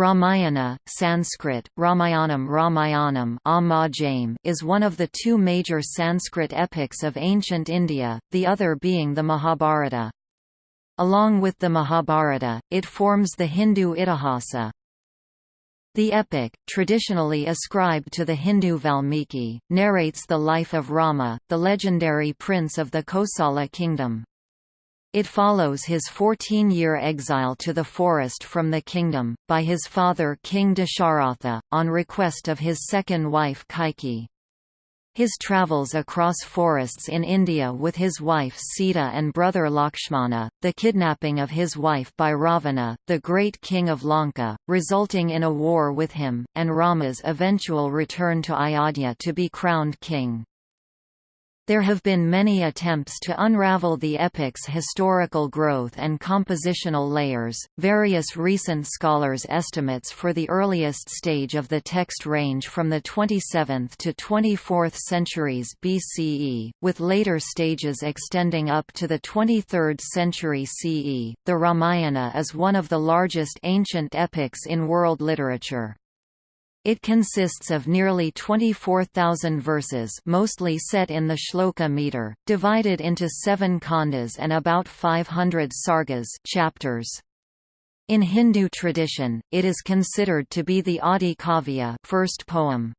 Ramayana, Sanskrit, Ramayanam Ramayanam is one of the two major Sanskrit epics of ancient India, the other being the Mahabharata. Along with the Mahabharata, it forms the Hindu Itihasa. The epic, traditionally ascribed to the Hindu Valmiki, narrates the life of Rama, the legendary prince of the Kosala kingdom. It follows his 14-year exile to the forest from the kingdom, by his father King Dasharatha, on request of his second wife Kaikeyi. His travels across forests in India with his wife Sita and brother Lakshmana, the kidnapping of his wife by Ravana, the great king of Lanka, resulting in a war with him, and Rama's eventual return to Ayodhya to be crowned king. There have been many attempts to unravel the epic's historical growth and compositional layers. Various recent scholars' estimates for the earliest stage of the text range from the 27th to 24th centuries BCE, with later stages extending up to the 23rd century CE. The Ramayana is one of the largest ancient epics in world literature. It consists of nearly 24,000 verses mostly set in the shloka meter, divided into seven khandas and about 500 sargas chapters. In Hindu tradition, it is considered to be the Adi Kavya first poem.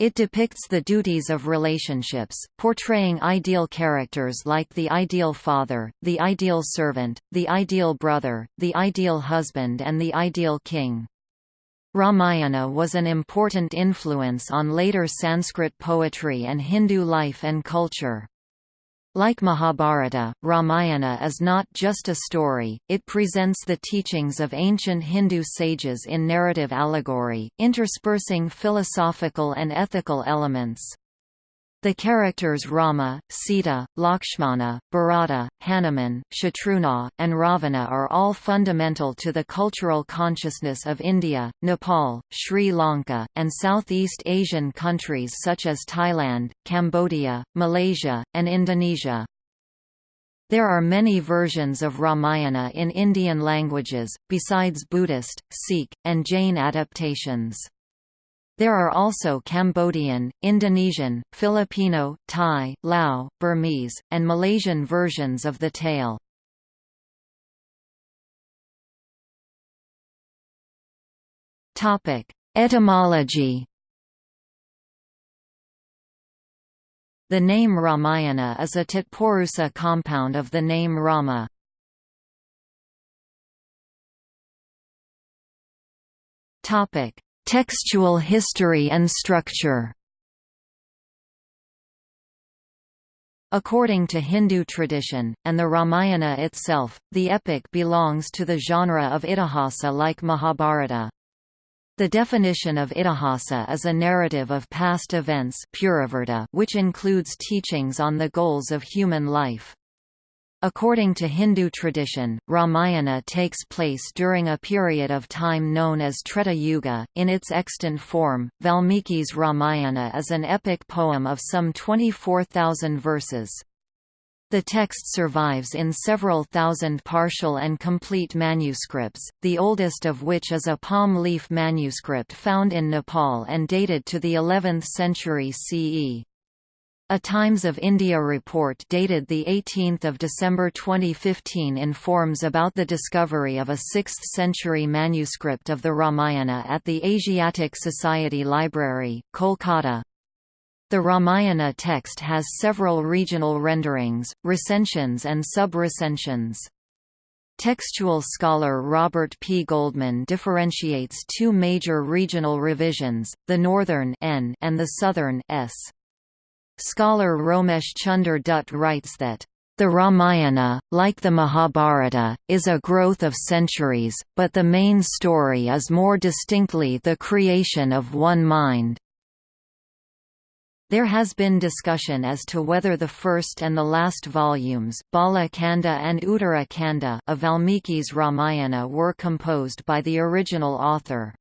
It depicts the duties of relationships, portraying ideal characters like the ideal father, the ideal servant, the ideal brother, the ideal husband and the ideal king. Ramayana was an important influence on later Sanskrit poetry and Hindu life and culture. Like Mahabharata, Ramayana is not just a story, it presents the teachings of ancient Hindu sages in narrative allegory, interspersing philosophical and ethical elements. The characters Rama, Sita, Lakshmana, Bharata, Hanuman, Shatrughna, and Ravana are all fundamental to the cultural consciousness of India, Nepal, Sri Lanka, and Southeast Asian countries such as Thailand, Cambodia, Malaysia, and Indonesia. There are many versions of Ramayana in Indian languages, besides Buddhist, Sikh, and Jain adaptations. There are also Cambodian, Indonesian, Filipino, Thai, Lao, Burmese, and Malaysian versions of the tale. Etymology The name Ramayana is a Tatpurusa compound of the name Rama. Topic: Textual history and structure According to Hindu tradition, and the Ramayana itself, the epic belongs to the genre of Itihasa like Mahabharata. The definition of Itihasa is a narrative of past events which includes teachings on the goals of human life. According to Hindu tradition, Ramayana takes place during a period of time known as Treta Yuga. In its extant form, Valmiki's Ramayana is an epic poem of some 24,000 verses. The text survives in several thousand partial and complete manuscripts, the oldest of which is a palm leaf manuscript found in Nepal and dated to the 11th century CE. A Times of India report dated 18 December 2015 informs about the discovery of a 6th-century manuscript of the Ramayana at the Asiatic Society Library, Kolkata. The Ramayana text has several regional renderings, recensions and sub-recensions. Textual scholar Robert P. Goldman differentiates two major regional revisions, the northern N and the southern S. Scholar Romesh Chunder Dutt writes that the Ramayana, like the Mahabharata, is a growth of centuries, but the main story is more distinctly the creation of one mind. There has been discussion as to whether the first and the last volumes Bala Kanda and Uttara Kanda of Valmiki's Ramayana were composed by the original author.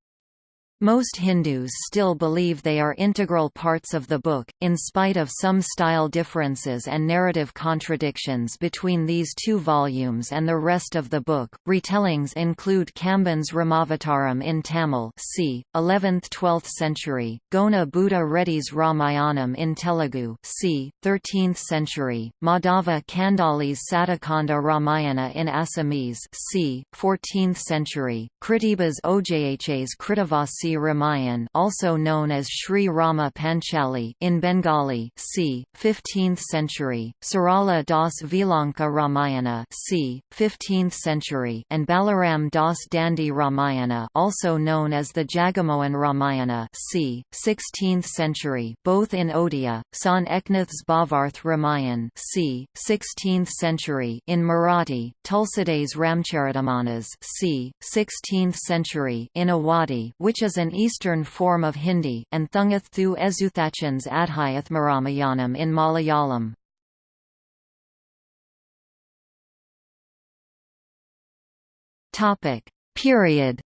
Most Hindus still believe they are integral parts of the book, in spite of some style differences and narrative contradictions between these two volumes and the rest of the book. Retellings include Kamban's Ramavataram in Tamil, c. 11th-12th century, Gona Buddha Reddy's Ramayanam in Telugu, c. 13th century, Madhava Kandali's Saptakanda Ramayana in Assamese, c. 14th century, Krittibas Ojha's Ramayan also known as Sri Rama Panchali in Bengali c. 15th century, Sarala Das Vilanka Ramayana c. 15th century and Balaram Das Dandi Ramayana also known as the Jagamohan Ramayana c. 16th century both in Odia, Sant Eknath's Bhavarth Ramayan c. 16th century in Marathi, Tulsidas Ramcharitamanas c. 16th century in Awadhi which is an eastern form of Hindi, and Thunchaththu Ezhuthachan's Adhyathmaramayanam in Malayalam. Period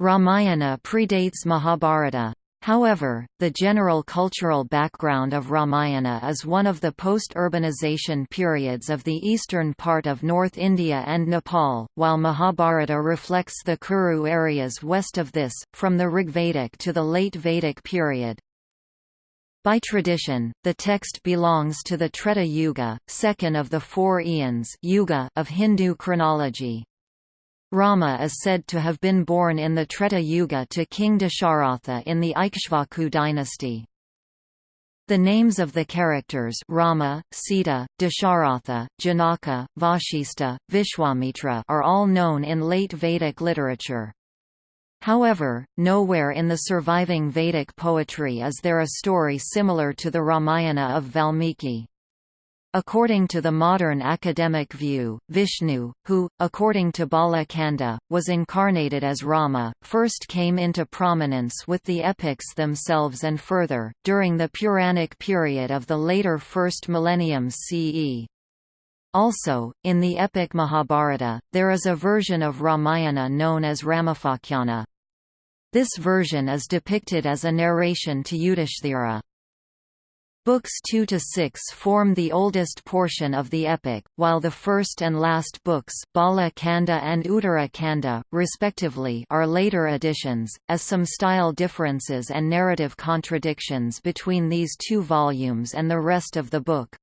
Ramayana predates Mahabharata. However, the general cultural background of Ramayana is one of the post-urbanization periods of the eastern part of North India and Nepal, while Mahabharata reflects the Kuru areas west of this, from the Rigvedic to the late Vedic period. By tradition, the text belongs to the Treta Yuga, second of the four eons of Hindu chronology. Rama is said to have been born in the Treta Yuga to King Dasharatha in the Ikshvaku dynasty. The names of the characters Rama, Sita, Dasharatha, Janaka, Vashista, Vishwamitra are all known in late Vedic literature. However, nowhere in the surviving Vedic poetry is there a story similar to the Ramayana of Valmiki. According to the modern academic view, Vishnu, who, according to Bala Kanda, was incarnated as Rama, first came into prominence with the epics themselves and further, during the Puranic period of the later first millennium CE. Also, in the epic Mahabharata, there is a version of Ramayana known as Ramapakhyana. This version is depicted as a narration to Yudhishthira. Books 2 to 6 form the oldest portion of the epic, while the first and last books, Bala Kanda and Uttara Kanda, respectively, are later additions, as some style differences and narrative contradictions between these two volumes and the rest of the book.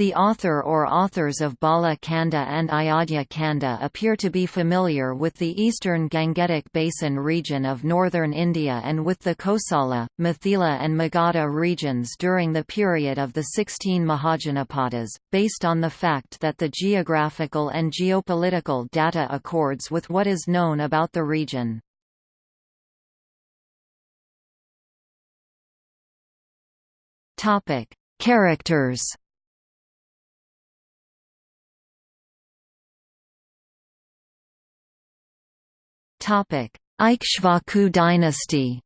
The author or authors of Bala Kanda and Ayodhya Kanda appear to be familiar with the eastern Gangetic Basin region of northern India and with the Kosala, Mithila and Magadha regions during the period of the 16 Mahajanapadas, based on the fact that the geographical and geopolitical data accords with what is known about the region. Characters Ikshvaku dynasty.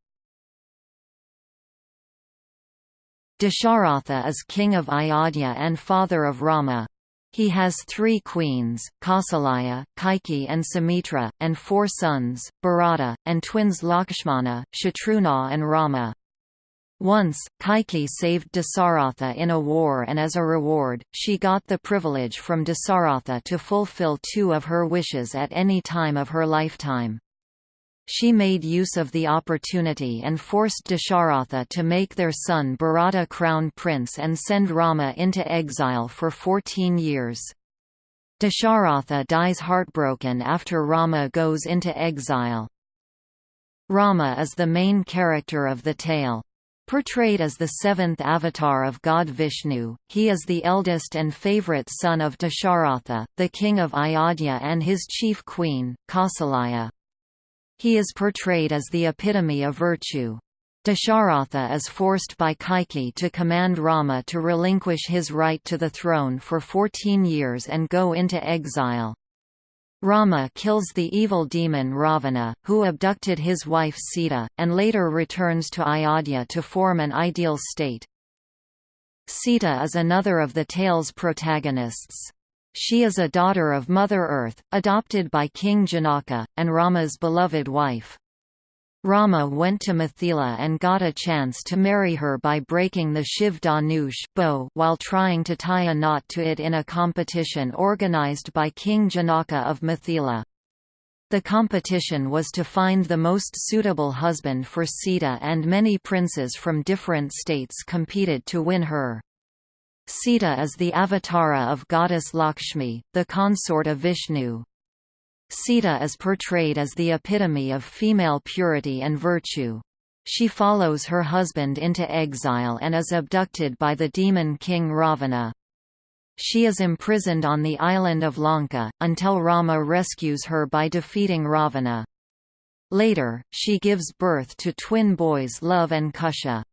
Dasharatha is king of Ayodhya and father of Rama. He has three queens, Kausalya, Kaikeyi and Sumitra, and four sons, Bharata, and twins Lakshmana, Shatrughna and Rama. Once, Kaikeyi saved Dasaratha in a war and as a reward, she got the privilege from Dasaratha to fulfill two of her wishes at any time of her lifetime. She made use of the opportunity and forced Dasharatha to make their son Bharata crown prince and send Rama into exile for 14 years. Dasharatha dies heartbroken after Rama goes into exile. Rama is the main character of the tale. Portrayed as the seventh avatar of god Vishnu, he is the eldest and favorite son of Dasharatha, the king of Ayodhya and his chief queen, Kausalya. He is portrayed as the epitome of virtue. Dasharatha is forced by Kaikeyi to command Rama to relinquish his right to the throne for 14 years and go into exile. Rama kills the evil demon Ravana, who abducted his wife Sita, and later returns to Ayodhya to form an ideal state. Sita is another of the tale's protagonists. She is a daughter of Mother Earth, adopted by King Janaka, and Rama's beloved wife. Rama went to Mithila and got a chance to marry her by breaking the Shiv Dhanush bow while trying to tie a knot to it in a competition organized by King Janaka of Mithila. The competition was to find the most suitable husband for Sita and many princes from different states competed to win her. Sita is the avatara of goddess Lakshmi, the consort of Vishnu. Sita is portrayed as the epitome of female purity and virtue. She follows her husband into exile and is abducted by the demon king Ravana. She is imprisoned on the island of Lanka, until Rama rescues her by defeating Ravana. Later, she gives birth to twin boys Lava and Kusha.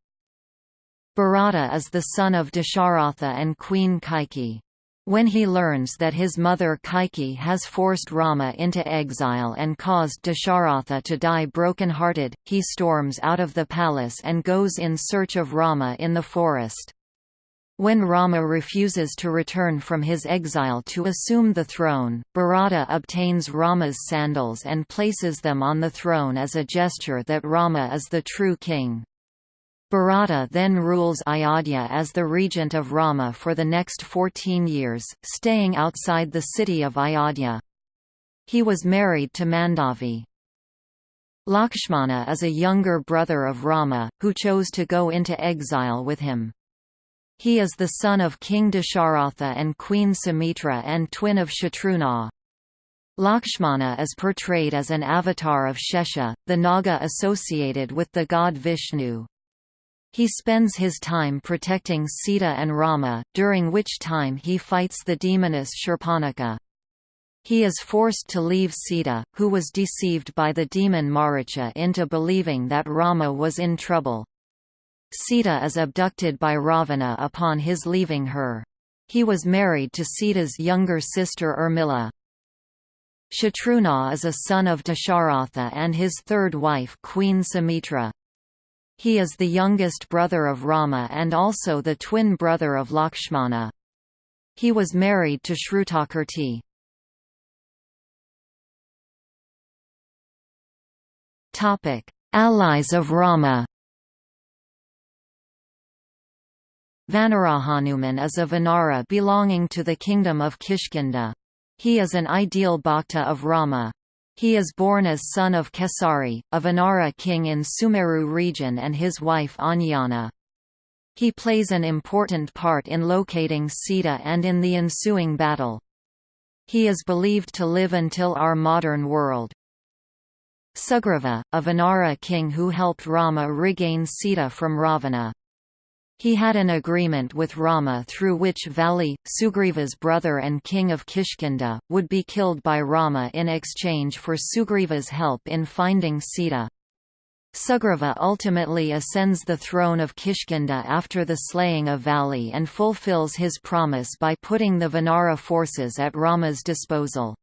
Bharata is the son of Dasharatha and Queen Kaikeyi. When he learns that his mother Kaikeyi has forced Rama into exile and caused Dasharatha to die broken-hearted, he storms out of the palace and goes in search of Rama in the forest. When Rama refuses to return from his exile to assume the throne, Bharata obtains Rama's sandals and places them on the throne as a gesture that Rama is the true king. Bharata then rules Ayodhya as the regent of Rama for the next 14 years, staying outside the city of Ayodhya. He was married to Mandavi. Lakshmana is a younger brother of Rama, who chose to go into exile with him. He is the son of King Dasharatha and Queen Sumitra and twin of Shatrughna. Lakshmana is portrayed as an avatar of Shesha, the Naga associated with the god Vishnu. He spends his time protecting Sita and Rama, during which time he fights the demoness Shurpanakha. He is forced to leave Sita, who was deceived by the demon Maricha into believing that Rama was in trouble. Sita is abducted by Ravana upon his leaving her. He was married to Sita's younger sister Urmila. Shatrughna is a son of Dasharatha and his third wife Queen Sumitra. He is the youngest brother of Rama and also the twin brother of Lakshmana. He was married to Shrutakirti. Allies of Rama Vanarahanuman is a Vanara belonging to the kingdom of Kishkinda. He is an ideal bhakta of Rama. He is born as son of Kesari, a Vanara king in Sumeru region and his wife Anjana. He plays an important part in locating Sita and in the ensuing battle. He is believed to live until our modern world. Sugriva, a Vanara king who helped Rama regain Sita from Ravana. He had an agreement with Rama through which Vali, Sugriva's brother and king of Kishkinda, would be killed by Rama in exchange for Sugriva's help in finding Sita. Sugriva ultimately ascends the throne of Kishkinda after the slaying of Vali and fulfills his promise by putting the Vanara forces at Rama's disposal.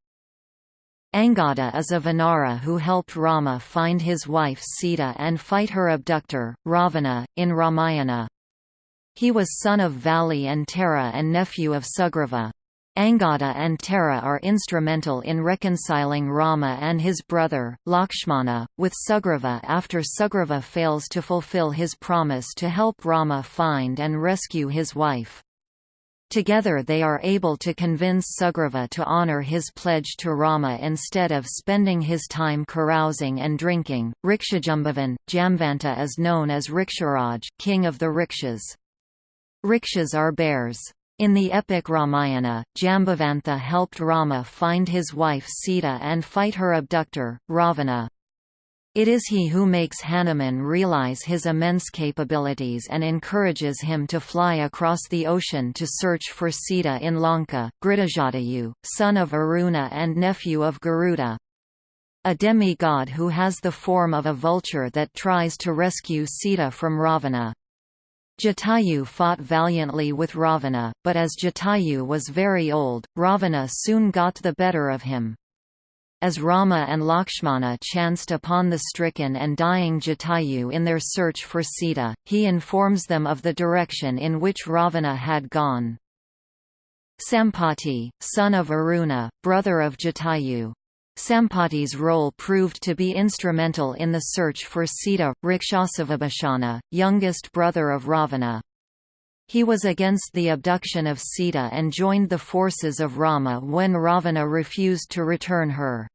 Angada is a Vanara who helped Rama find his wife Sita and fight her abductor, Ravana, in Ramayana. He was son of Vali and Tara and nephew of Sugriva. Angada and Tara are instrumental in reconciling Rama and his brother, Lakshmana, with Sugriva after Sugriva fails to fulfill his promise to help Rama find and rescue his wife. Together they are able to convince Sugriva to honor his pledge to Rama instead of spending his time carousing and drinking. Rikshajambavan, Jamvanta is known as Riksharaj, king of the Rikshas. Rikshas are bears. In the epic Ramayana, Jambavantha helped Rama find his wife Sita and fight her abductor, Ravana. It is he who makes Hanuman realize his immense capabilities and encourages him to fly across the ocean to search for Sita in Lanka, Gridajatayu, son of Aruna and nephew of Garuda. A demigod who has the form of a vulture that tries to rescue Sita from Ravana. Jatayu fought valiantly with Ravana, but as Jatayu was very old, Ravana soon got the better of him. As Rama and Lakshmana chanced upon the stricken and dying Jatayu in their search for Sita, he informs them of the direction in which Ravana had gone. Sampati, son of Aruna, brother of Jatayu. Sampati's role proved to be instrumental in the search for Sita, Rakshasavibhishana, youngest brother of Ravana. He was against the abduction of Sita and joined the forces of Rama when Ravana refused to return her.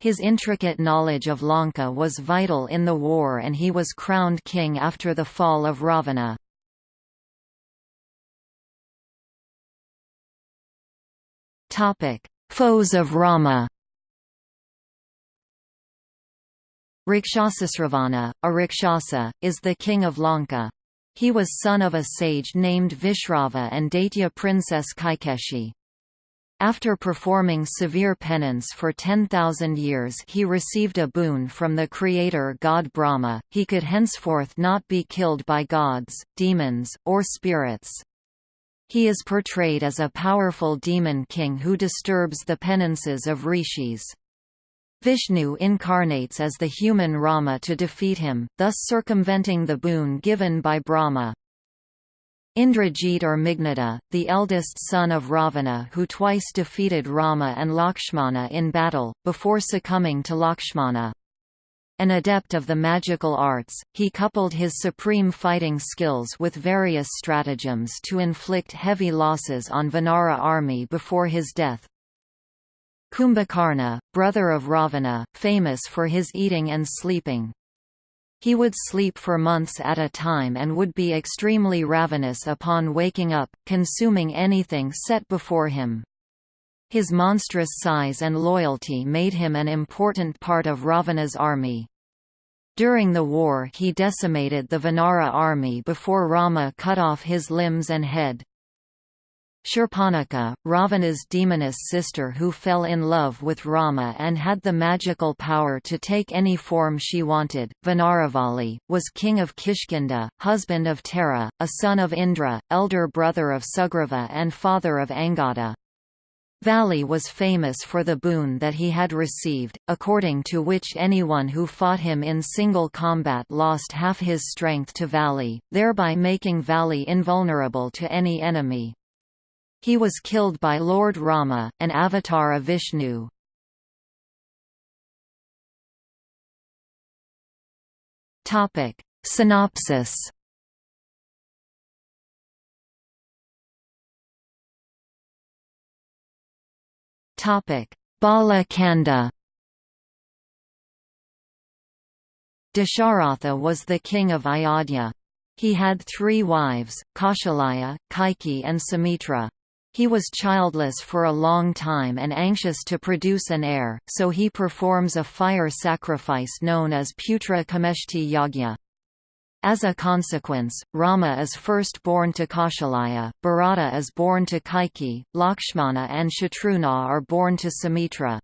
His intricate knowledge of Lanka was vital in the war and he was crowned king after the fall of Ravana. Foes of Rama Rakshasasravana, a Rakshasa, is the king of Lanka. He was son of a sage named Vishrava and Daitya princess Kaikeshi. After performing severe penance for 10,000 years he received a boon from the creator god Brahma, he could henceforth not be killed by gods, demons, or spirits. He is portrayed as a powerful demon king who disturbs the penances of rishis. Vishnu incarnates as the human Rama to defeat him, thus circumventing the boon given by Brahma. Indrajit or Meghnada, the eldest son of Ravana who twice defeated Rama and Lakshmana in battle, before succumbing to Lakshmana. An adept of the magical arts, he coupled his supreme fighting skills with various stratagems to inflict heavy losses on Vanara army before his death. Kumbhakarna, brother of Ravana, famous for his eating and sleeping. He would sleep for months at a time and would be extremely ravenous upon waking up, consuming anything set before him. His monstrous size and loyalty made him an important part of Ravana's army. During the war he decimated the Vanara army before Rama cut off his limbs and head. Shurpanakha, Ravana's demoness sister who fell in love with Rama and had the magical power to take any form she wanted, Vanaravali, was king of Kishkinda, husband of Tara, a son of Indra, elder brother of Sugriva and father of Angada. Vali was famous for the boon that he had received, according to which anyone who fought him in single combat lost half his strength to Vali, thereby making Vali invulnerable to any enemy. He was killed by Lord Rama, an avatar of Vishnu. Topic. Synopsis Topic: Bala Kanda. Dasharatha was the king of Ayodhya. He had three wives, Kaushalaya, Kaikeyi and Sumitra. He was childless for a long time and anxious to produce an heir, so he performs a fire sacrifice known as Putra Kameshti Yagya. As a consequence, Rama is first born to Kaushalaya, Bharata is born to Kaikeyi, Lakshmana and Shatrughna are born to Sumitra.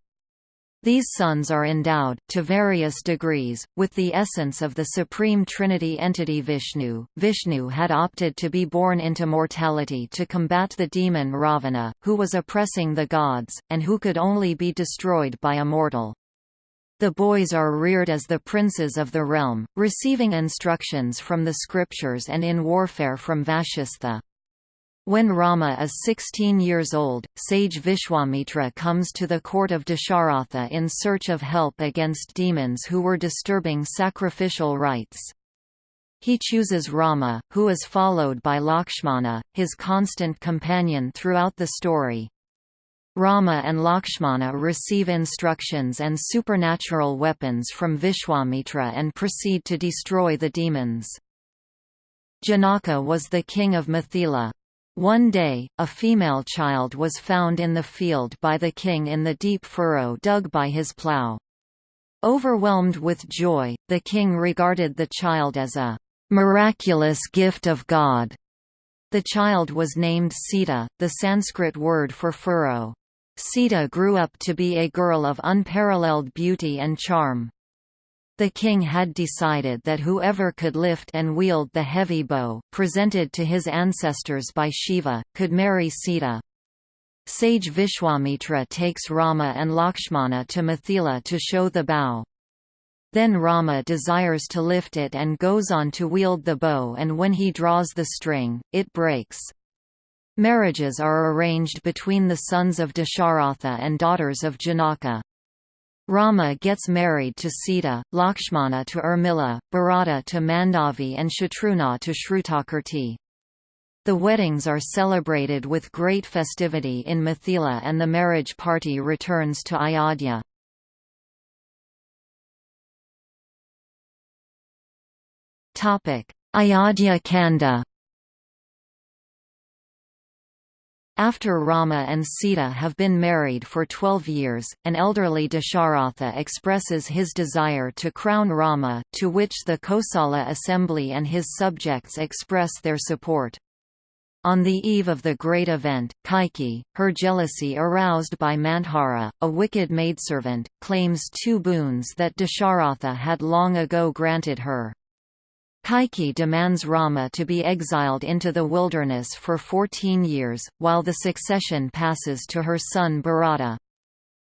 These sons are endowed, to various degrees, with the essence of the Supreme Trinity entity Vishnu. Vishnu had opted to be born into mortality to combat the demon Ravana, who was oppressing the gods, and who could only be destroyed by a mortal. The boys are reared as the princes of the realm, receiving instructions from the scriptures and in warfare from Vashistha. When Rama is 16 years old, sage Vishwamitra comes to the court of Dasharatha in search of help against demons who were disturbing sacrificial rites. He chooses Rama, who is followed by Lakshmana, his constant companion throughout the story. Rama and Lakshmana receive instructions and supernatural weapons from Vishwamitra and proceed to destroy the demons. Janaka was the king of Mithila. One day, a female child was found in the field by the king in the deep furrow dug by his plough. Overwhelmed with joy, the king regarded the child as a miraculous gift of God. The child was named Sita, the Sanskrit word for furrow. Sita grew up to be a girl of unparalleled beauty and charm. The king had decided that whoever could lift and wield the heavy bow, presented to his ancestors by Shiva, could marry Sita. Sage Vishwamitra takes Rama and Lakshmana to Mithila to show the bow. Then Rama desires to lift it and goes on to wield the bow and when he draws the string, it breaks. Marriages are arranged between the sons of Dasharatha and daughters of Janaka. Rama gets married to Sita, Lakshmana to Urmila, Bharata to Mandavi and Shatrughna to Shrutakirti. The weddings are celebrated with great festivity in Mithila and the marriage party returns to Ayodhya. Ayodhya Kanda After Rama and Sita have been married for twelve years, an elderly Dasharatha expresses his desire to crown Rama, to which the Kosala assembly and his subjects express their support. On the eve of the great event, Kaikeyi, her jealousy aroused by Manthara, a wicked maidservant, claims two boons that Dasharatha had long ago granted her. Kaikeyi demands Rama to be exiled into the wilderness for 14 years, while the succession passes to her son Bharata.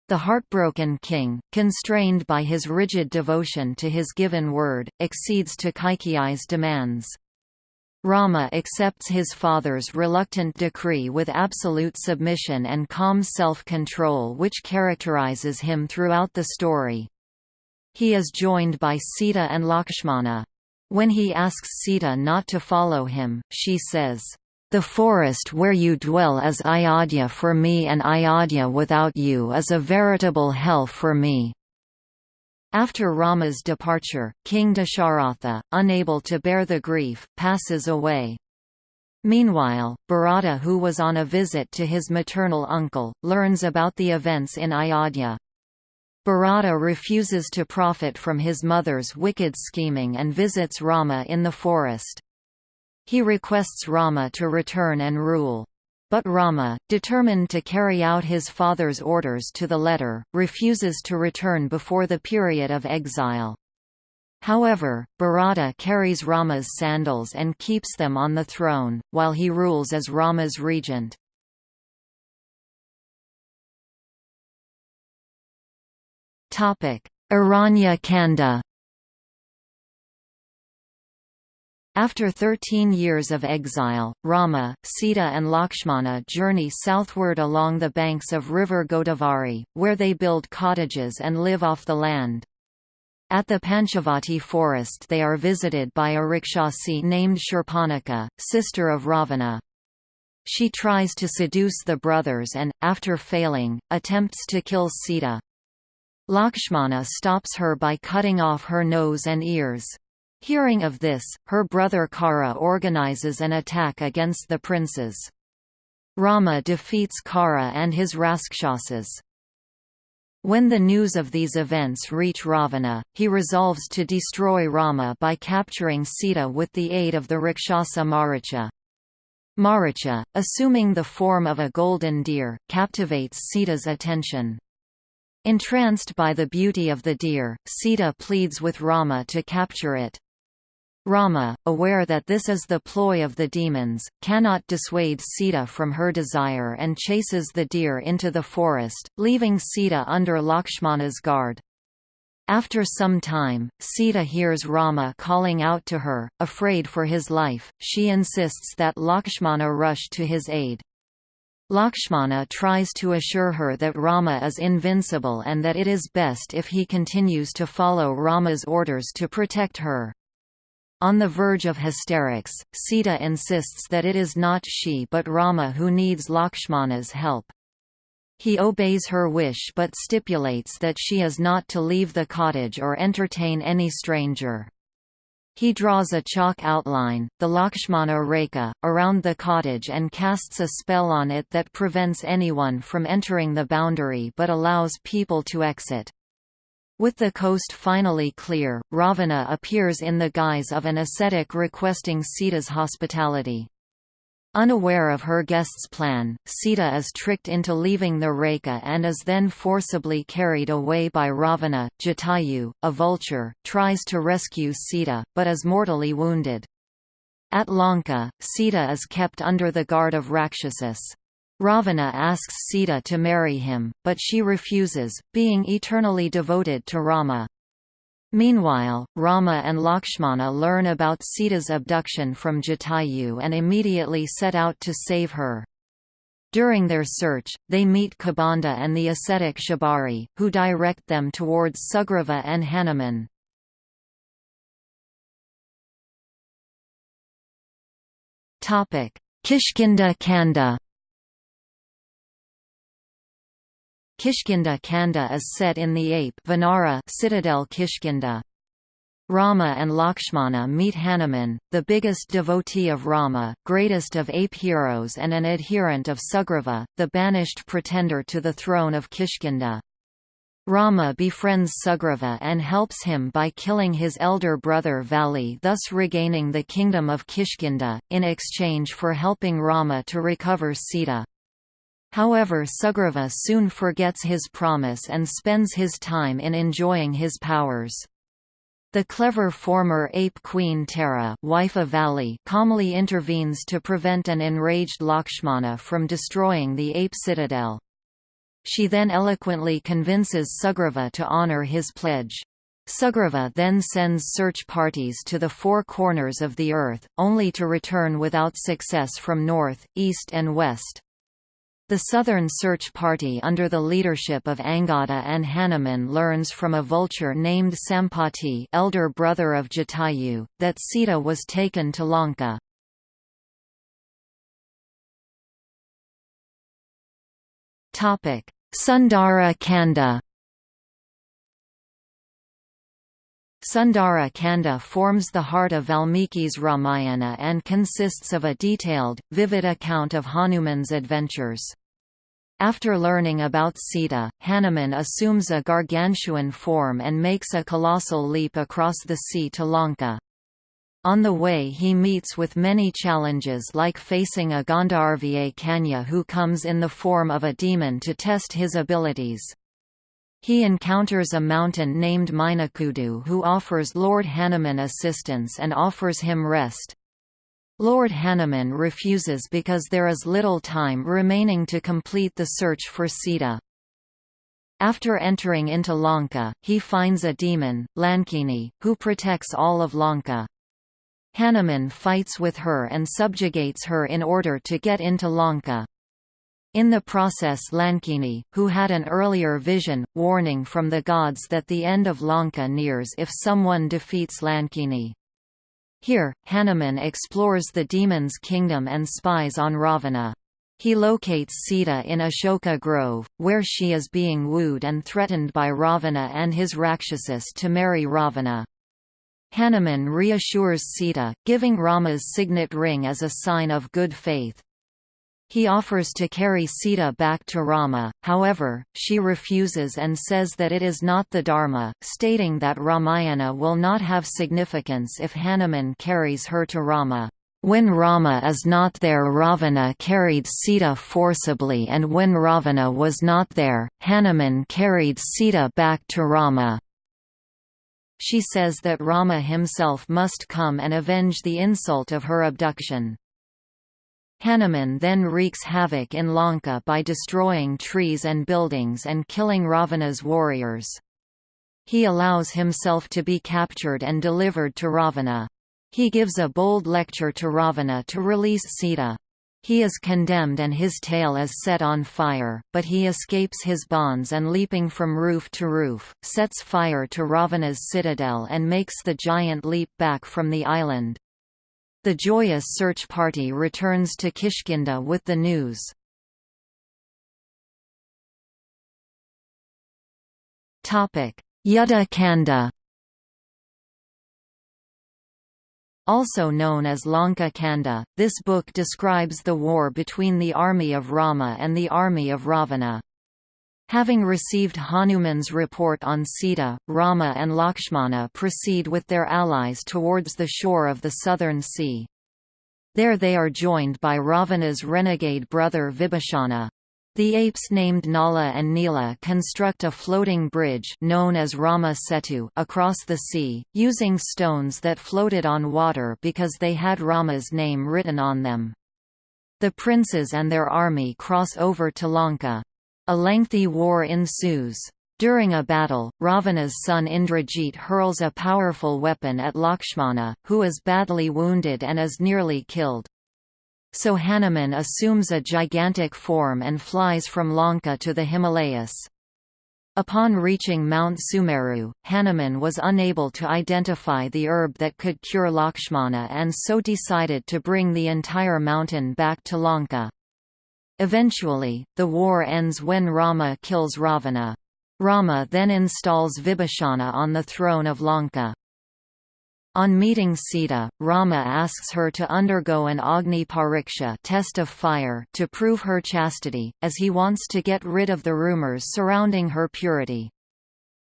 The heartbroken king, constrained by his rigid devotion to his given word, accedes to Kaikeyi's demands. Rama accepts his father's reluctant decree with absolute submission and calm self-control which characterizes him throughout the story. He is joined by Sita and Lakshmana. When he asks Sita not to follow him, she says, "'The forest where you dwell is Ayodhya for me and Ayodhya without you is a veritable hell for me.' After Rama's departure, King Dasharatha, unable to bear the grief, passes away. Meanwhile, Bharata who was on a visit to his maternal uncle, learns about the events in Ayodhya. Bharata refuses to profit from his mother's wicked scheming and visits Rama in the forest. He requests Rama to return and rule. But Rama, determined to carry out his father's orders to the letter, refuses to return before the period of exile. However, Bharata carries Rama's sandals and keeps them on the throne, while he rules as Rama's regent. Aranya Kanda After 13 years of exile, Rama, Sita and Lakshmana journey southward along the banks of river Godavari, where they build cottages and live off the land. At the Panchavati forest they are visited by a Rakshasi named Shurpanakha, sister of Ravana. She tries to seduce the brothers and, after failing, attempts to kill Sita. Lakshmana stops her by cutting off her nose and ears. Hearing of this, her brother Kara organizes an attack against the princes. Rama defeats Kara and his Rakshasas. When the news of these events reach Ravana, he resolves to destroy Rama by capturing Sita with the aid of the Rakshasa Maricha. Maricha, assuming the form of a golden deer, captivates Sita's attention. Entranced by the beauty of the deer, Sita pleads with Rama to capture it. Rama, aware that this is the ploy of the demons, cannot dissuade Sita from her desire and chases the deer into the forest, leaving Sita under Lakshmana's guard. After some time, Sita hears Rama calling out to her, afraid for his life, she insists that Lakshmana rush to his aid. Lakshmana tries to assure her that Rama is invincible and that it is best if he continues to follow Rama's orders to protect her. On the verge of hysterics, Sita insists that it is not she but Rama who needs Lakshmana's help. He obeys her wish but stipulates that she is not to leave the cottage or entertain any stranger. He draws a chalk outline, the Lakshmana Rekha, around the cottage and casts a spell on it that prevents anyone from entering the boundary but allows people to exit. With the coast finally clear, Ravana appears in the guise of an ascetic requesting Sita's hospitality. Unaware of her guest's plan, Sita is tricked into leaving the Rekha and is then forcibly carried away by Ravana. Jatayu, a vulture, tries to rescue Sita, but is mortally wounded. At Lanka, Sita is kept under the guard of Rakshasas. Ravana asks Sita to marry him, but she refuses, being eternally devoted to Rama. Meanwhile, Rama and Lakshmana learn about Sita's abduction from Jatayu and immediately set out to save her. During their search, they meet Kabanda and the ascetic Shabari, who direct them towards Sugriva and Hanuman. Kishkinda Kanda Kishkinda Kanda is set in the ape Vanara citadel Kishkinda. Rama and Lakshmana meet Hanuman, the biggest devotee of Rama, greatest of ape heroes and an adherent of Sugriva, the banished pretender to the throne of Kishkinda. Rama befriends Sugriva and helps him by killing his elder brother Vali thus regaining the kingdom of Kishkinda, in exchange for helping Rama to recover Sita. However Sugriva soon forgets his promise and spends his time in enjoying his powers. The clever former ape queen Tara wife of Vali calmly intervenes to prevent an enraged Lakshmana from destroying the ape citadel. She then eloquently convinces Sugriva to honor his pledge. Sugriva then sends search parties to the four corners of the earth, only to return without success from north, east and west. The Southern Search Party under the leadership of Angada and Hanuman learns from a vulture named Sampati elder brother of Jatayu, that Sita was taken to Lanka. Sundara Kanda Sundara Kanda forms the heart of Valmiki's Ramayana and consists of a detailed, vivid account of Hanuman's adventures. After learning about Sita, Hanuman assumes a gargantuan form and makes a colossal leap across the sea to Lanka. On the way he meets with many challenges like facing a Gandharva Kanya who comes in the form of a demon to test his abilities. He encounters a mountain named Minakudu who offers Lord Hanuman assistance and offers him rest. Lord Hanuman refuses because there is little time remaining to complete the search for Sita. After entering into Lanka, he finds a demon, Lankini, who protects all of Lanka. Hanuman fights with her and subjugates her in order to get into Lanka. In the process Lankini, who had an earlier vision, warning from the gods that the end of Lanka nears if someone defeats Lankini. Here, Hanuman explores the demon's kingdom and spies on Ravana. He locates Sita in Ashoka Grove, where she is being wooed and threatened by Ravana and his Rakshasas to marry Ravana. Hanuman reassures Sita, giving Rama's signet ring as a sign of good faith. He offers to carry Sita back to Rama, however, she refuses and says that it is not the Dharma, stating that Ramayana will not have significance if Hanuman carries her to Rama. When Rama is not there Ravana carried Sita forcibly and when Ravana was not there, Hanuman carried Sita back to Rama. She says that Rama himself must come and avenge the insult of her abduction. Hanuman then wreaks havoc in Lanka by destroying trees and buildings and killing Ravana's warriors. He allows himself to be captured and delivered to Ravana. He gives a bold lecture to Ravana to release Sita. He is condemned and his tail is set on fire, but he escapes his bonds and leaping from roof to roof, sets fire to Ravana's citadel and makes the giant leap back from the island. The joyous search party returns to Kishkinda with the news. Yuddha Kanda Also known as Lanka Kanda, this book describes the war between the army of Rama and the army of Ravana. Having received Hanuman's report on Sita, Rama and Lakshmana proceed with their allies towards the shore of the southern sea. There they are joined by Ravana's renegade brother Vibhishana. The apes named Nala and Nila construct a floating bridge known as Rama Setu across the sea, using stones that floated on water because they had Rama's name written on them. The princes and their army cross over to Lanka. A lengthy war ensues. During a battle, Ravana's son Indrajit hurls a powerful weapon at Lakshmana, who is badly wounded and is nearly killed. So Hanuman assumes a gigantic form and flies from Lanka to the Himalayas. Upon reaching Mount Sumeru, Hanuman was unable to identify the herb that could cure Lakshmana and so decided to bring the entire mountain back to Lanka. Eventually, the war ends when Rama kills Ravana. Rama then installs Vibhishana on the throne of Lanka. On meeting Sita, Rama asks her to undergo an Agni Pariksha test of fire to prove her chastity, as he wants to get rid of the rumors surrounding her purity.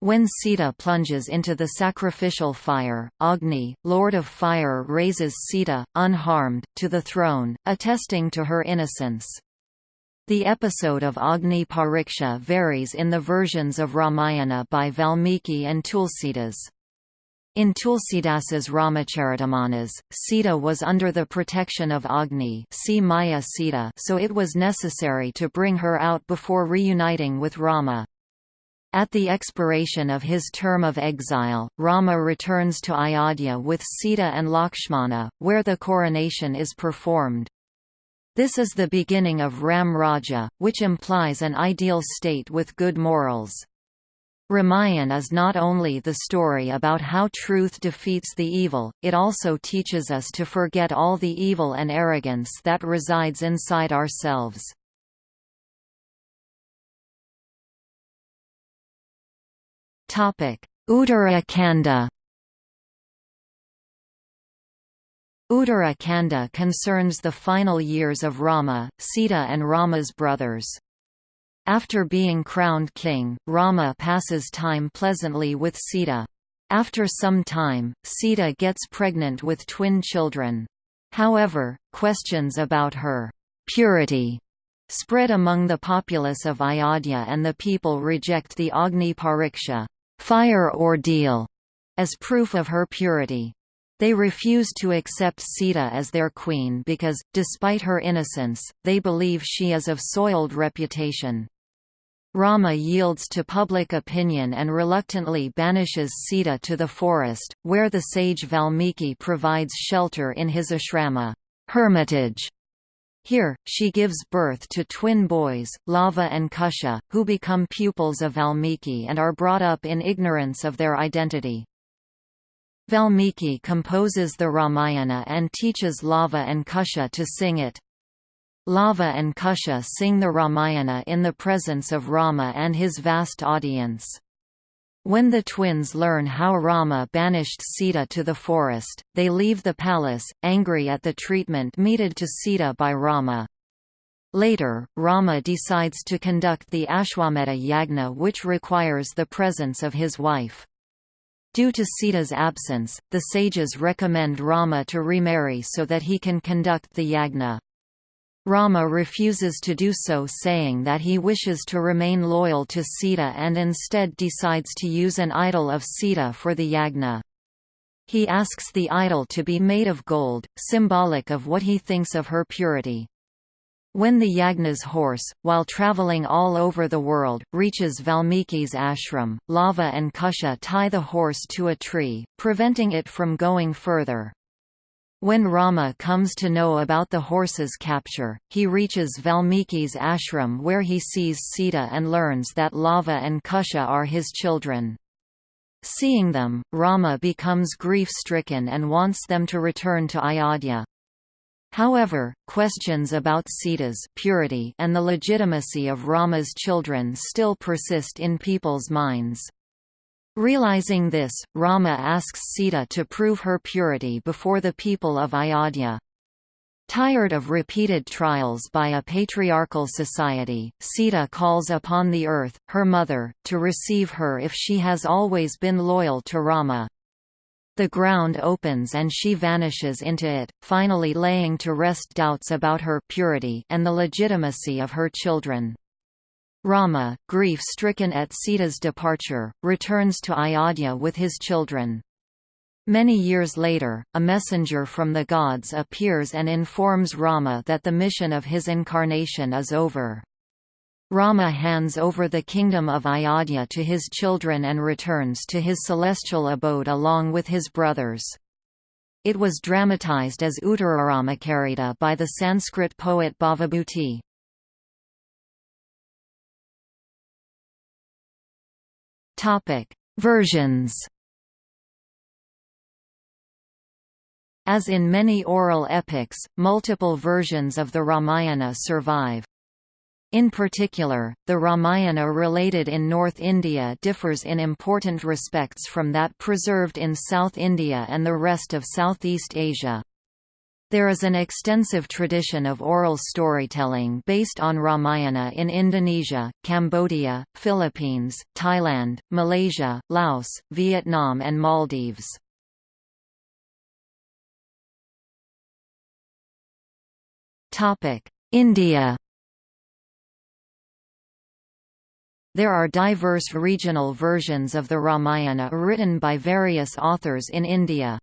When Sita plunges into the sacrificial fire, Agni, Lord of Fire raises Sita, unharmed, to the throne, attesting to her innocence. The episode of Agni Pariksha varies in the versions of Ramayana by Valmiki and Tulsidas. In Tulsidas's Ramacharitamanas, Sita was under the protection of Agni see Maya Sita so it was necessary to bring her out before reuniting with Rama. At the expiration of his term of exile, Rama returns to Ayodhya with Sita and Lakshmana, where the coronation is performed. This is the beginning of Ram Raja, which implies an ideal state with good morals. Ramayan is not only the story about how truth defeats the evil, it also teaches us to forget all the evil and arrogance that resides inside ourselves. Uttara Uttara Kanda concerns the final years of Rama, Sita and Rama's brothers. After being crowned king, Rama passes time pleasantly with Sita. After some time, Sita gets pregnant with twin children. However, questions about her purity spread among the populace of Ayodhya and the people reject the Agni Pariksha fire ordeal, as proof of her purity. They refuse to accept Sita as their queen because, despite her innocence, they believe she is of soiled reputation. Rama yields to public opinion and reluctantly banishes Sita to the forest, where the sage Valmiki provides shelter in his ashrama hermitage. Here, she gives birth to twin boys, Lava and Kusha, who become pupils of Valmiki and are brought up in ignorance of their identity. Valmiki composes the Ramayana and teaches Lava and Kusha to sing it. Lava and Kusha sing the Ramayana in the presence of Rama and his vast audience. When the twins learn how Rama banished Sita to the forest, they leave the palace, angry at the treatment meted to Sita by Rama. Later, Rama decides to conduct the Ashwamedha Yagna which requires the presence of his wife. Due to Sita's absence, the sages recommend Rama to remarry so that he can conduct the yagna. Rama refuses to do so saying that he wishes to remain loyal to Sita and instead decides to use an idol of Sita for the yagna. He asks the idol to be made of gold, symbolic of what he thinks of her purity. When the Yagna's horse, while traveling all over the world, reaches Valmiki's ashram, Lava and Kusha tie the horse to a tree, preventing it from going further. When Rama comes to know about the horse's capture, he reaches Valmiki's ashram where he sees Sita and learns that Lava and Kusha are his children. Seeing them, Rama becomes grief-stricken and wants them to return to Ayodhya. However, questions about Sita's purity and the legitimacy of Rama's children still persist in people's minds. Realizing this, Rama asks Sita to prove her purity before the people of Ayodhya. Tired of repeated trials by a patriarchal society, Sita calls upon the earth, her mother, to receive her if she has always been loyal to Rama. The ground opens and she vanishes into it, finally laying to rest doubts about her purity and the legitimacy of her children. Rama, grief-stricken at Sita's departure, returns to Ayodhya with his children. Many years later, a messenger from the gods appears and informs Rama that the mission of his incarnation is over. Rama hands over the kingdom of Ayodhya to his children and returns to his celestial abode along with his brothers. It was dramatized as Uttararamacarita by the Sanskrit poet Bhavabhuti. Versions As in many oral epics, multiple versions of the Ramayana survive. In particular, the Ramayana related in North India differs in important respects from that preserved in South India and the rest of Southeast Asia. There is an extensive tradition of oral storytelling based on Ramayana in Indonesia, Cambodia, Philippines, Thailand, Malaysia, Laos, Vietnam and Maldives. India There are diverse regional versions of the Ramayana written by various authors in India.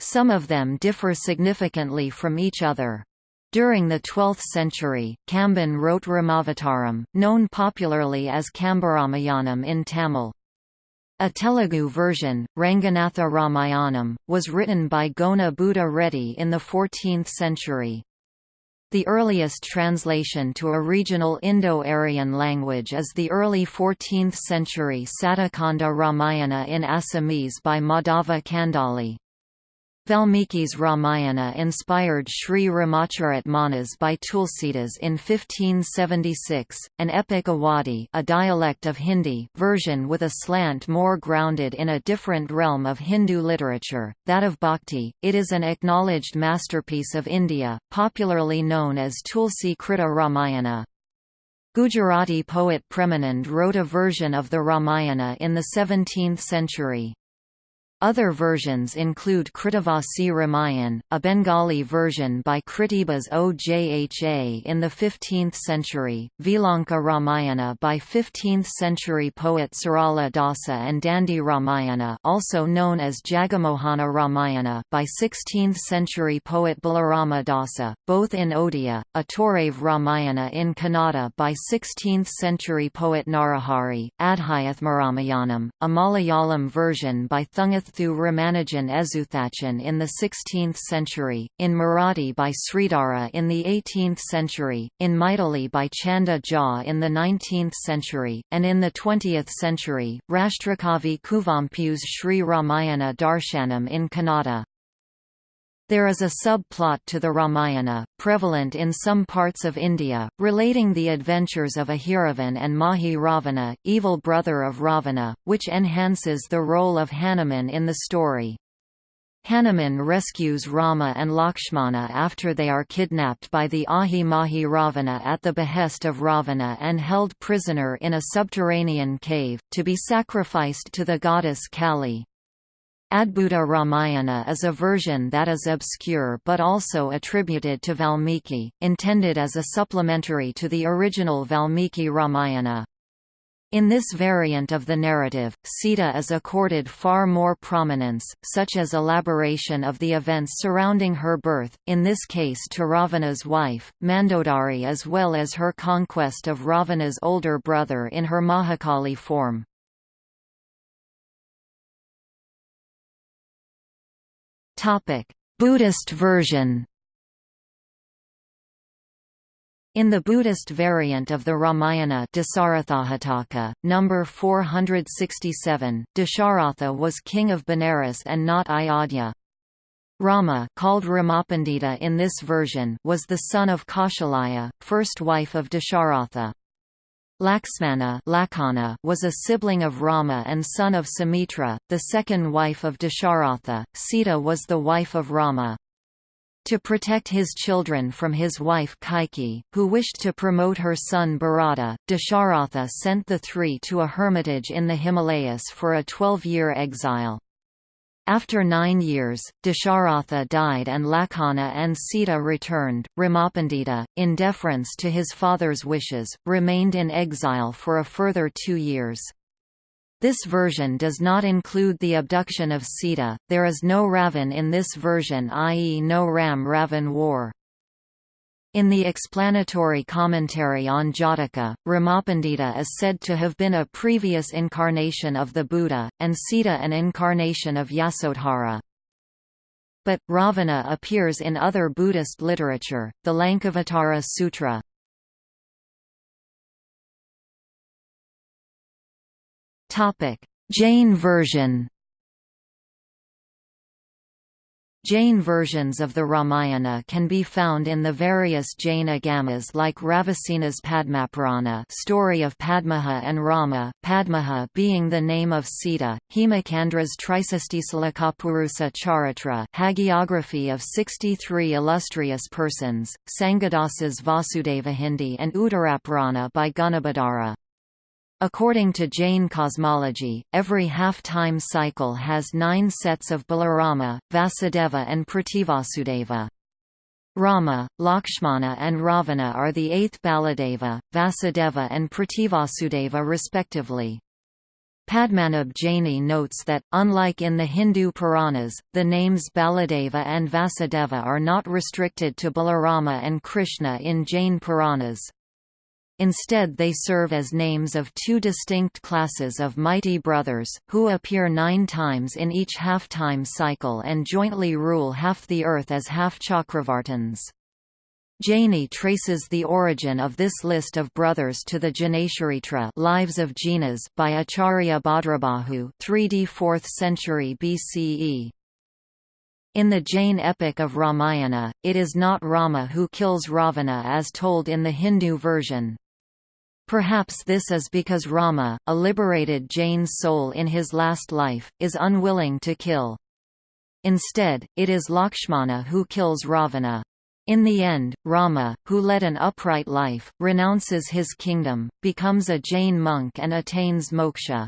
Some of them differ significantly from each other. During the 12th century, Kamban wrote Ramavataram, known popularly as Kambaramayanam in Tamil. A Telugu version, Ranganatha Ramayanam, was written by Gona Buddha Reddy in the 14th century. The earliest translation to a regional Indo-Aryan language is the early 14th-century Saptakanda Ramayana in Assamese by Madhava Kandali. Valmiki's Ramayana inspired Sri Ramacharit Manas by Tulsidas in 1576, an epic Awadhi a dialect of Hindi version with a slant more grounded in a different realm of Hindu literature, that of Bhakti. It is an acknowledged masterpiece of India, popularly known as Tulsi Krita Ramayana. Gujarati poet Premanand wrote a version of the Ramayana in the 17th century. Other versions include Krittivasi Ramayan, a Bengali version by Krittibas Ojha in the 15th century, Vilanka Ramayana by 15th-century poet Sarala Dasa and Dandi Ramayana also known as Jagamohana Ramayana by 16th-century poet Balarama Dasa, both in Odia, a Torave Ramayana in Kannada by 16th-century poet Narahari, Adhyathmaramayanam, a Malayalam version by Thunchath Thu Ramanujan Ezhuthachan in the 16th century, in Marathi by Sridhara in the 18th century, in Maithili by Chanda Jha in the 19th century, and in the 20th century, Rashtrakavi Kuvempu's Sri Ramayana Darshanam in Kannada. There is a subplot to the Ramayana, prevalent in some parts of India, relating the adventures of Ahiravan and Mahi Ravana, evil brother of Ravana, which enhances the role of Hanuman in the story. Hanuman rescues Rama and Lakshmana after they are kidnapped by the Ahi Mahi Ravana at the behest of Ravana and held prisoner in a subterranean cave, to be sacrificed to the goddess Kali. Adbhuta Ramayana is a version that is obscure but also attributed to Valmiki, intended as a supplementary to the original Valmiki Ramayana. In this variant of the narrative, Sita is accorded far more prominence, such as elaboration of the events surrounding her birth, in this case to Ravana's wife, Mandodari as well as her conquest of Ravana's older brother in her Mahakali form. Buddhist version in the Buddhist variant of the Ramayana Dasarathahataka, number 467, Dasharatha was king of Benares and not Ayodhya. Rama called Ramapandita in this version was the son of Kaushalaya, first wife of Dasharatha. Laxmana was a sibling of Rama and son of Sumitra, the second wife of Dasharatha. Sita was the wife of Rama. To protect his children from his wife Kaikeyi, who wished to promote her son Bharata, Dasharatha sent the three to a hermitage in the Himalayas for a twelve-year exile. After nine years, Dasharatha died and Lakhana and Sita returned. Ramapandita, in deference to his father's wishes, remained in exile for a further two years. This version does not include the abduction of Sita, there is no Ravan in this version i.e. no Ram-Ravan war. In the explanatory commentary on Jataka, Ramapandita is said to have been a previous incarnation of the Buddha, and Sita an incarnation of Yasodhara. But, Ravana appears in other Buddhist literature, the Lankavatara Sutra. Jain version Jain versions of the Ramayana can be found in the various Jain agamas like Ravisena's Padmapurana story of Padmaha and Rama, Padmaha being the name of Sita, Hemakandra's Trisestisalakapurusa Charitra hagiography of 63 illustrious persons, Sanghadasa's Vasudevahindi and Uttarapurana by Gunabhadra. According to Jain cosmology, every half-time cycle has nine sets of Balarama, Vasudeva and Prativasudeva. Rama, Lakshmana and Ravana are the eighth Baladeva, Vasudeva and Prativasudeva respectively. Padmanabh Jaini notes that, unlike in the Hindu Puranas, the names Baladeva and Vasudeva are not restricted to Balarama and Krishna in Jain Puranas. Instead they serve as names of two distinct classes of mighty brothers, who appear nine times in each half-time cycle and jointly rule half the earth as half-Chakravartins. Jaini traces the origin of this list of brothers to the Jinacharitra Lives of Jinas by Acharya Bhadrabahu 3d 4th century BCE. In the Jain epic of Ramayana, it is not Rama who kills Ravana as told in the Hindu version. Perhaps this is because Rama, a liberated Jain soul in his last life, is unwilling to kill. Instead, it is Lakshmana who kills Ravana. In the end, Rama, who led an upright life, renounces his kingdom, becomes a Jain monk and attains moksha.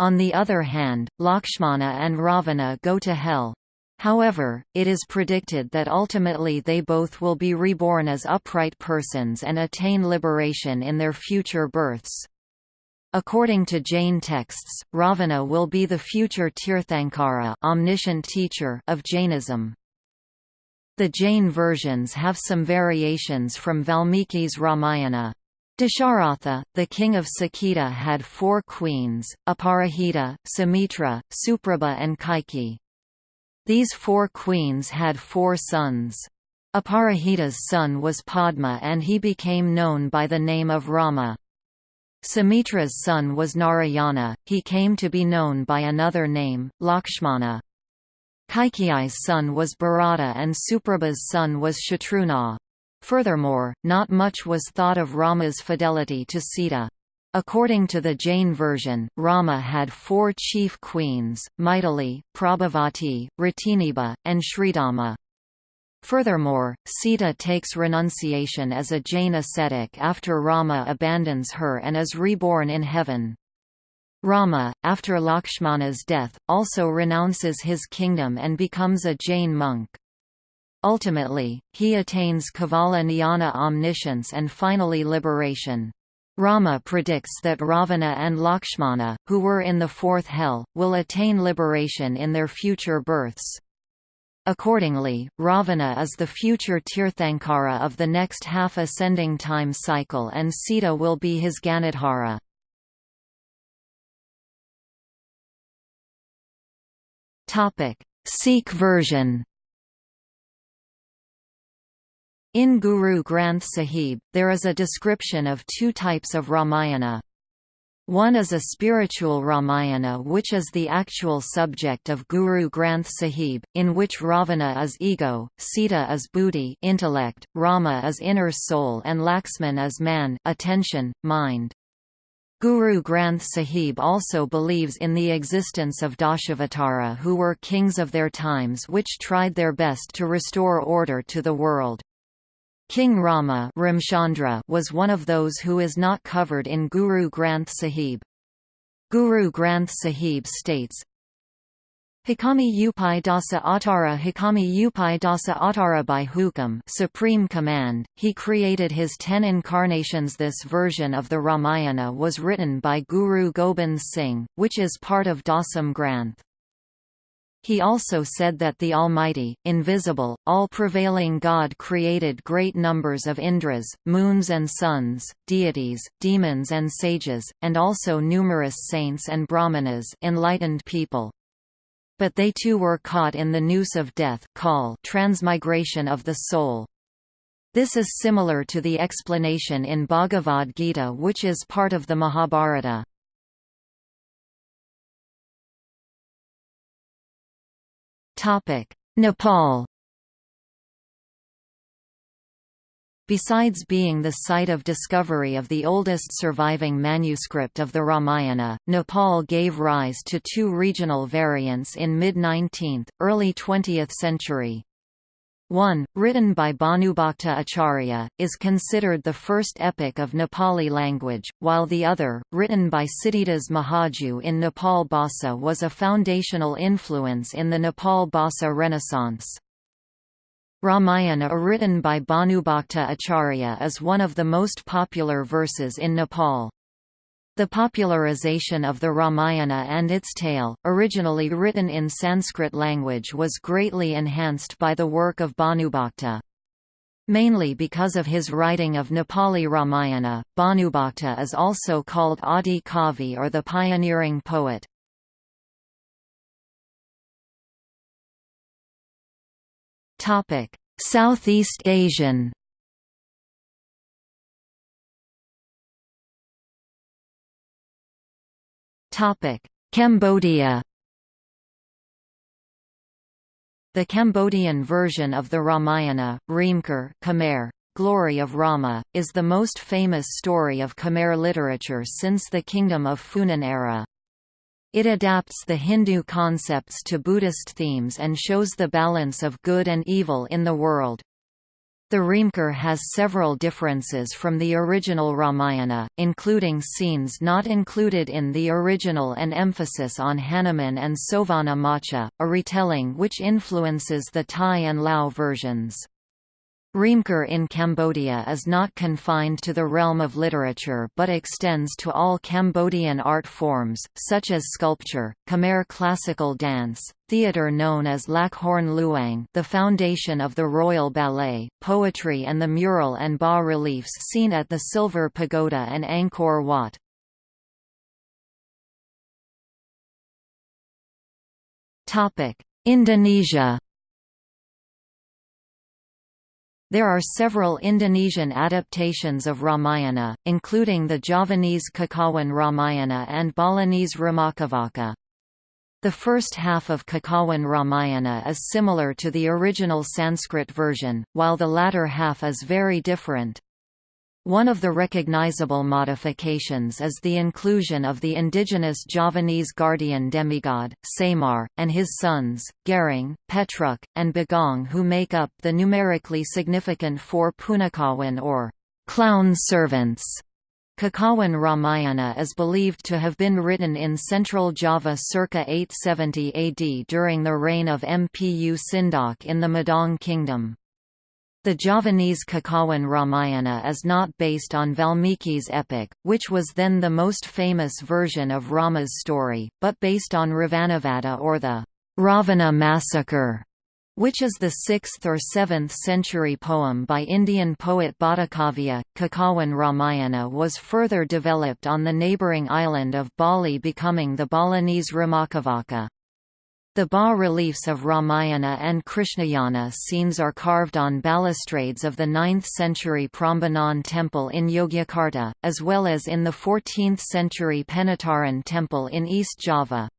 On the other hand, Lakshmana and Ravana go to hell, However, it is predicted that ultimately they both will be reborn as upright persons and attain liberation in their future births. According to Jain texts, Ravana will be the future Tirthankara omniscient teacher of Jainism. The Jain versions have some variations from Valmiki's Ramayana. Dasharatha, the king of Saketa had four queens, Aparajita, Sumitra, Suprabha and Kaikeyi. These four queens had four sons. Aparajita's son was Padma and he became known by the name of Rama. Sumitra's son was Narayana, he came to be known by another name, Lakshmana. Kaikeyi's son was Bharata and Suprabha's son was Shatrughna. Furthermore, not much was thought of Rama's fidelity to Sita. According to the Jain version, Rama had four chief queens, Maithili, Prabhavati, Ratiniba, and Sridhama. Furthermore, Sita takes renunciation as a Jain ascetic after Rama abandons her and is reborn in heaven. Rama, after Lakshmana's death, also renounces his kingdom and becomes a Jain monk. Ultimately, he attains Kevala Jnana omniscience and finally liberation. Rama predicts that Ravana and Lakshmana, who were in the fourth hell, will attain liberation in their future births. Accordingly, Ravana is the future Tirthankara of the next half-ascending time cycle and Sita will be his Ganadhara. Sikh version in Guru Granth Sahib, there is a description of two types of Ramayana. One is a spiritual Ramayana which is the actual subject of Guru Granth Sahib, in which Ravana is ego, Sita is buddhi intellect, Rama is inner soul and Laxman is man attention, mind. Guru Granth Sahib also believes in the existence of Dashavatara who were kings of their times which tried their best to restore order to the world. King Rama was one of those who is not covered in Guru Granth Sahib. Guru Granth Sahib states, Hikami Upai Dasa Atara Hikami Upai Dasa Atara by Hukam Supreme Command, he created his ten incarnations This version of the Ramayana was written by Guru Gobind Singh, which is part of Dasam Granth. He also said that the Almighty, invisible, all-prevailing God created great numbers of Indras, moons and suns, deities, demons and sages, and also numerous saints and brahmanas enlightened people. But they too were caught in the noose of death call transmigration of the soul. This is similar to the explanation in Bhagavad Gita which is part of the Mahabharata. Nepal Besides being the site of discovery of the oldest surviving manuscript of the Ramayana, Nepal gave rise to two regional variants in mid-19th, early 20th century. One, written by Bhanubhakta Acharya, is considered the first epic of Nepali language, while the other, written by Siddhidas Mahaju in Nepal Bhasa was a foundational influence in the Nepal Bhasa Renaissance. Ramayana written by Bhanubhakta Acharya is one of the most popular verses in Nepal. The popularization of the Ramayana and its tale, originally written in Sanskrit language was greatly enhanced by the work of Bhanubhakta. Mainly because of his writing of Nepali Ramayana, Bhanubhakta is also called Adi Kavi or the pioneering poet. Southeast Asian Cambodia The Cambodian version of the Ramayana, Reamker Khmer, Glory of Rama, is the most famous story of Khmer literature since the Kingdom of Funan era. It adapts the Hindu concepts to Buddhist themes and shows the balance of good and evil in the world. The Reamker has several differences from the original Ramayana, including scenes not included in the original and emphasis on Hanuman and Sovana Macha, a retelling which influences the Thai and Lao versions. Reamker in Cambodia is not confined to the realm of literature but extends to all Cambodian art forms, such as sculpture, Khmer classical dance, theatre known as Lakhorn Luang the foundation of the Royal Ballet, poetry and the mural and bas-reliefs seen at the Silver Pagoda and Angkor Wat. Indonesia There are several Indonesian adaptations of Ramayana, including the Javanese Kakawin Ramayana and Balinese Ramakavaca. The first half of Kakawin Ramayana is similar to the original Sanskrit version, while the latter half is very different. One of the recognizable modifications is the inclusion of the indigenous Javanese guardian demigod, Semar, and his sons, Gareng, Petruk, and Bagong who make up the numerically significant four Punakawan or clown servants. Kakawin Ramayana is believed to have been written in central Java circa 870 AD during the reign of Mpu Sindok in the Medang kingdom. The Javanese Kakawin Ramayana is not based on Valmiki's epic, which was then the most famous version of Rama's story, but based on Ravanavada or the Ravana massacre, which is the 6th or 7th century poem by Indian poet Bhattakavya. Kakawin Ramayana was further developed on the neighbouring island of Bali becoming the Balinese Ramakavaca. The bas-reliefs of Ramayana and Krishnayana scenes are carved on balustrades of the 9th-century Prambanan temple in Yogyakarta, as well as in the 14th-century Penataran temple in East Java.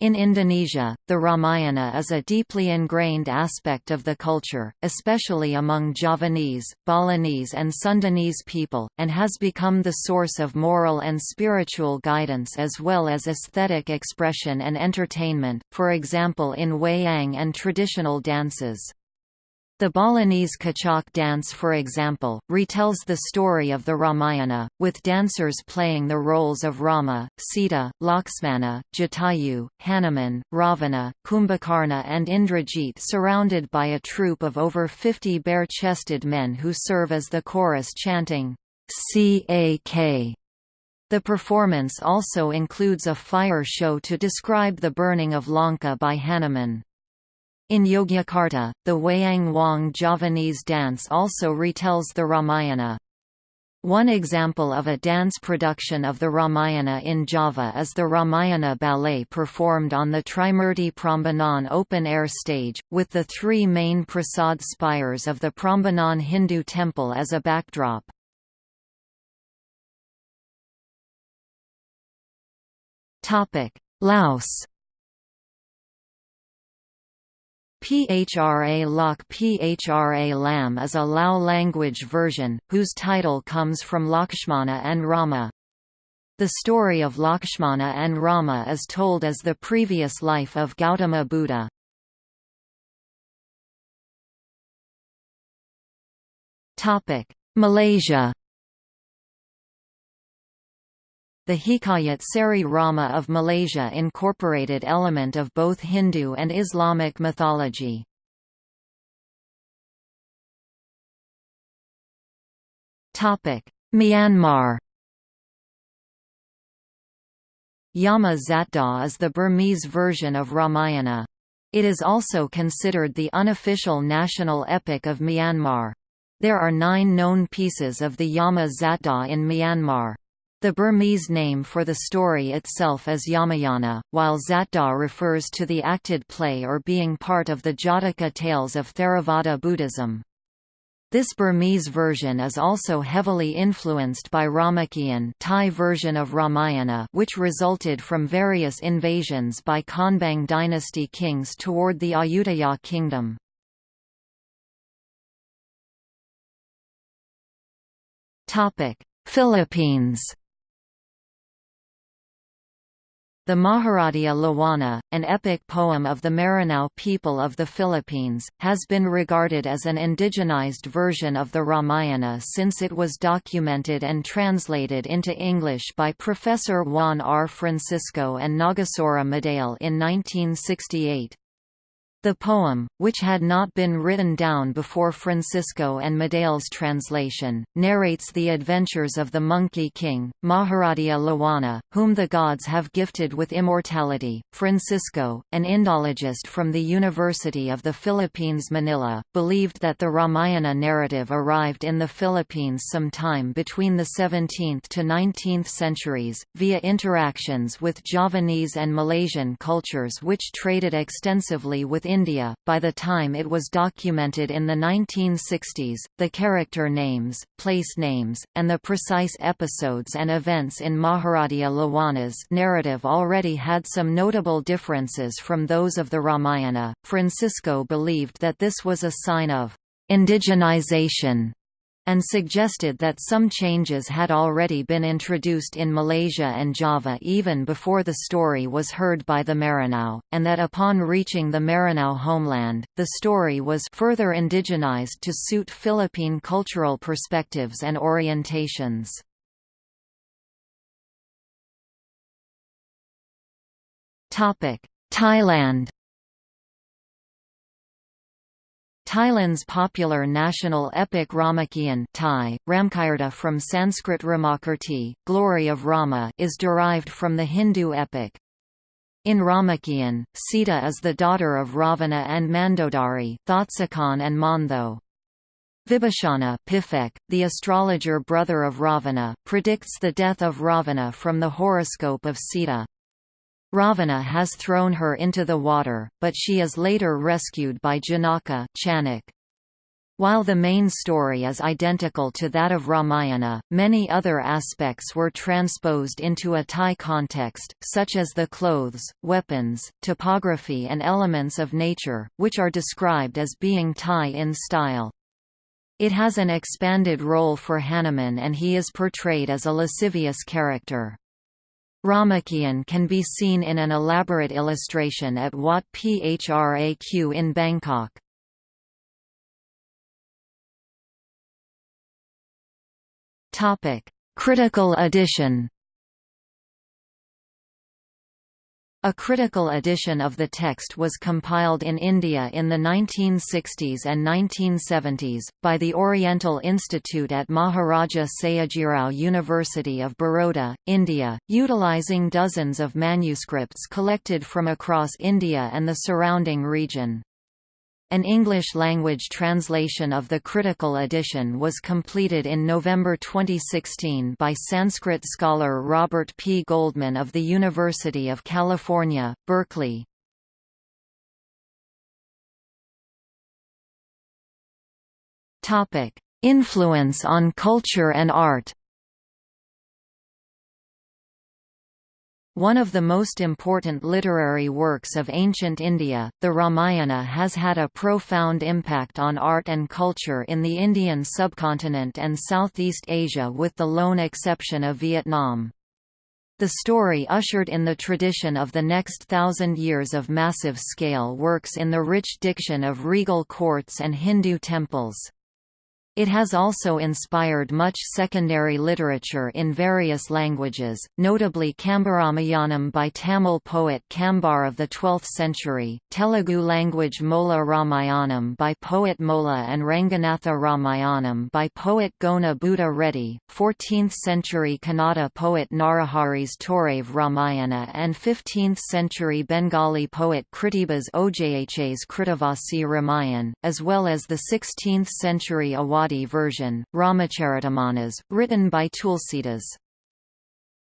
In Indonesia, the Ramayana is a deeply ingrained aspect of the culture, especially among Javanese, Balinese and Sundanese people, and has become the source of moral and spiritual guidance as well as aesthetic expression and entertainment, for example in wayang and traditional dances. The Balinese Kecak dance for example, retells the story of the Ramayana, with dancers playing the roles of Rama, Sita, Lakshmana, Jatayu, Hanuman, Ravana, Kumbhakarna and Indrajit surrounded by a troupe of over 50 bare-chested men who serve as the chorus chanting, C-A-K. The performance also includes a fire show to describe the burning of Lanka by Hanuman. In Yogyakarta, the Wayang Wong Javanese dance also retells the Ramayana. One example of a dance production of the Ramayana in Java is the Ramayana ballet performed on the Trimurti Prambanan open-air stage, with the three main prasad spires of the Prambanan Hindu temple as a backdrop. Laos PHRA Lok PHRA Lam is a Lao language version, whose title comes from Lakshmana and Rama. The story of Lakshmana and Rama is told as the previous life of Gautama Buddha. Malaysia the Hikayat Seri Rama of Malaysia incorporated element of both Hindu and Islamic mythology. Myanmar Yama Zatda is the Burmese version of Ramayana. It is also considered the unofficial national epic of Myanmar. There are nine known pieces of the Yama Zatda in Myanmar. The Burmese name for the story itself is Yamayana, while Zatdaw refers to the acted play or being part of the Jataka tales of Theravada Buddhism. This Burmese version is also heavily influenced by Ramakien Thai version of Ramayana which resulted from various invasions by Konbaung dynasty kings toward the Ayutthaya kingdom. Philippines The Maharadia Lawana, an epic poem of the Maranao people of the Philippines, has been regarded as an indigenized version of the Ramayana since it was documented and translated into English by Professor Juan R. Francisco and Nagasura Madale in 1968. The poem, which had not been written down before Francisco and Madale's translation, narrates the adventures of the Monkey King, Maharadia Lawana, whom the gods have gifted with immortality. Francisco, an Indologist from the University of the Philippines Manila, believed that the Ramayana narrative arrived in the Philippines sometime between the 17th to 19th centuries, via interactions with Javanese and Malaysian cultures which traded extensively with India. By the time it was documented in the 1960s, the character names, place names, and the precise episodes and events in Maharadia Lawana's narrative already had some notable differences from those of the Ramayana. Francisco believed that this was a sign of indigenization and suggested that some changes had already been introduced in Malaysia and Java even before the story was heard by the Maranao, and that upon reaching the Maranao homeland, the story was further indigenized to suit Philippine cultural perspectives and orientations. Thailand Thailand's popular national epic Ramakien Thai, Ramkirta from Sanskrit Ramakirti, glory of Rama is derived from the Hindu epic. In Ramakien, Sita is the daughter of Ravana and Mandodari Thotsakan and Montho. Vibhishana Pifek, the astrologer brother of Ravana, predicts the death of Ravana from the horoscope of Sita. Ravana has thrown her into the water, but she is later rescued by Janaka Chanak. While the main story is identical to that of Ramayana, many other aspects were transposed into a Thai context, such as the clothes, weapons, topography and elements of nature, which are described as being Thai in style. It has an expanded role for Hanuman and he is portrayed as a lascivious character. Ramakien can be seen in an elaborate illustration at Wat Phraq in Bangkok. Critical edition A critical edition of the text was compiled in India in the 1960s and 1970s, by the Oriental Institute at Maharaja Sayajirao University of Baroda, India, utilizing dozens of manuscripts collected from across India and the surrounding region. An English-language translation of the critical edition was completed in November 2016 by Sanskrit scholar Robert P. Goldman of the University of California, Berkeley. Influence on culture and art One of the most important literary works of ancient India, the Ramayana has had a profound impact on art and culture in the Indian subcontinent and Southeast Asia with the lone exception of Vietnam. The story ushered in the tradition of the next thousand years of massive-scale works in the rich diction of regal courts and Hindu temples. It has also inspired much secondary literature in various languages, notably Kambaramayanam by Tamil poet Kambar of the 12th century, Telugu language Molla Ramayanam by poet Molla and Ranganatha Ramayanam by poet Gona Buddha Reddy, 14th century Kannada poet Narahari's Torave Ramayana and 15th century Bengali poet Krittibas Ojha's Krittivasi Ramayan, as well as the 16th century Version, Ramacharitamanas, written by Tulsidas.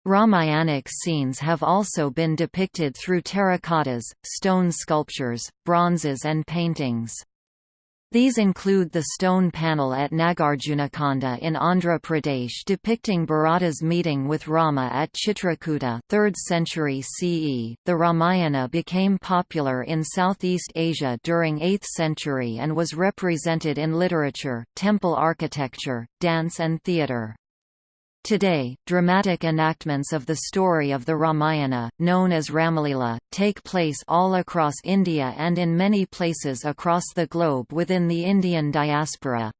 Ramayanic scenes have also been depicted through terracottas, stone sculptures, bronzes and paintings. These include the stone panel at Nagarjunakonda in Andhra Pradesh depicting Bharata's meeting with Rama at Chitrakuta 3rd century CE. The Ramayana became popular in Southeast Asia during 8th century and was represented in literature, temple architecture, dance and theatre. Today, dramatic enactments of the story of the Ramayana, known as Ramalila, take place all across India and in many places across the globe within the Indian diaspora.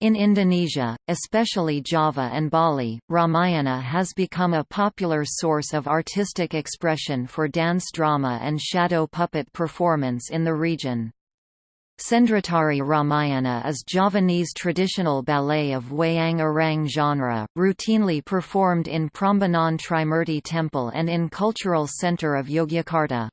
In Indonesia, especially Java and Bali, Ramayana has become a popular source of artistic expression for dance drama and shadow puppet performance in the region. Sendratari Ramayana is Javanese traditional ballet of Wayang Orang genre, routinely performed in Prambanan Trimurti Temple and in Cultural Centre of Yogyakarta.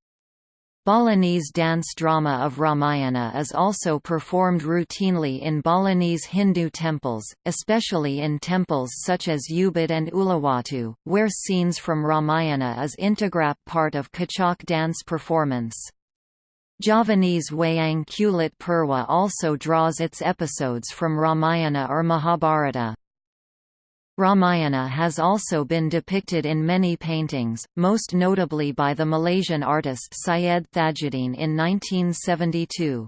Balinese dance drama of Ramayana is also performed routinely in Balinese Hindu temples, especially in temples such as Ubud and Uluwatu, where scenes from Ramayana is integrap part of Kecak dance performance. Javanese Wayang Kulit Purwa also draws its episodes from Ramayana or Mahabharata. Ramayana has also been depicted in many paintings, most notably by the Malaysian artist Syed Thajuddin in 1972.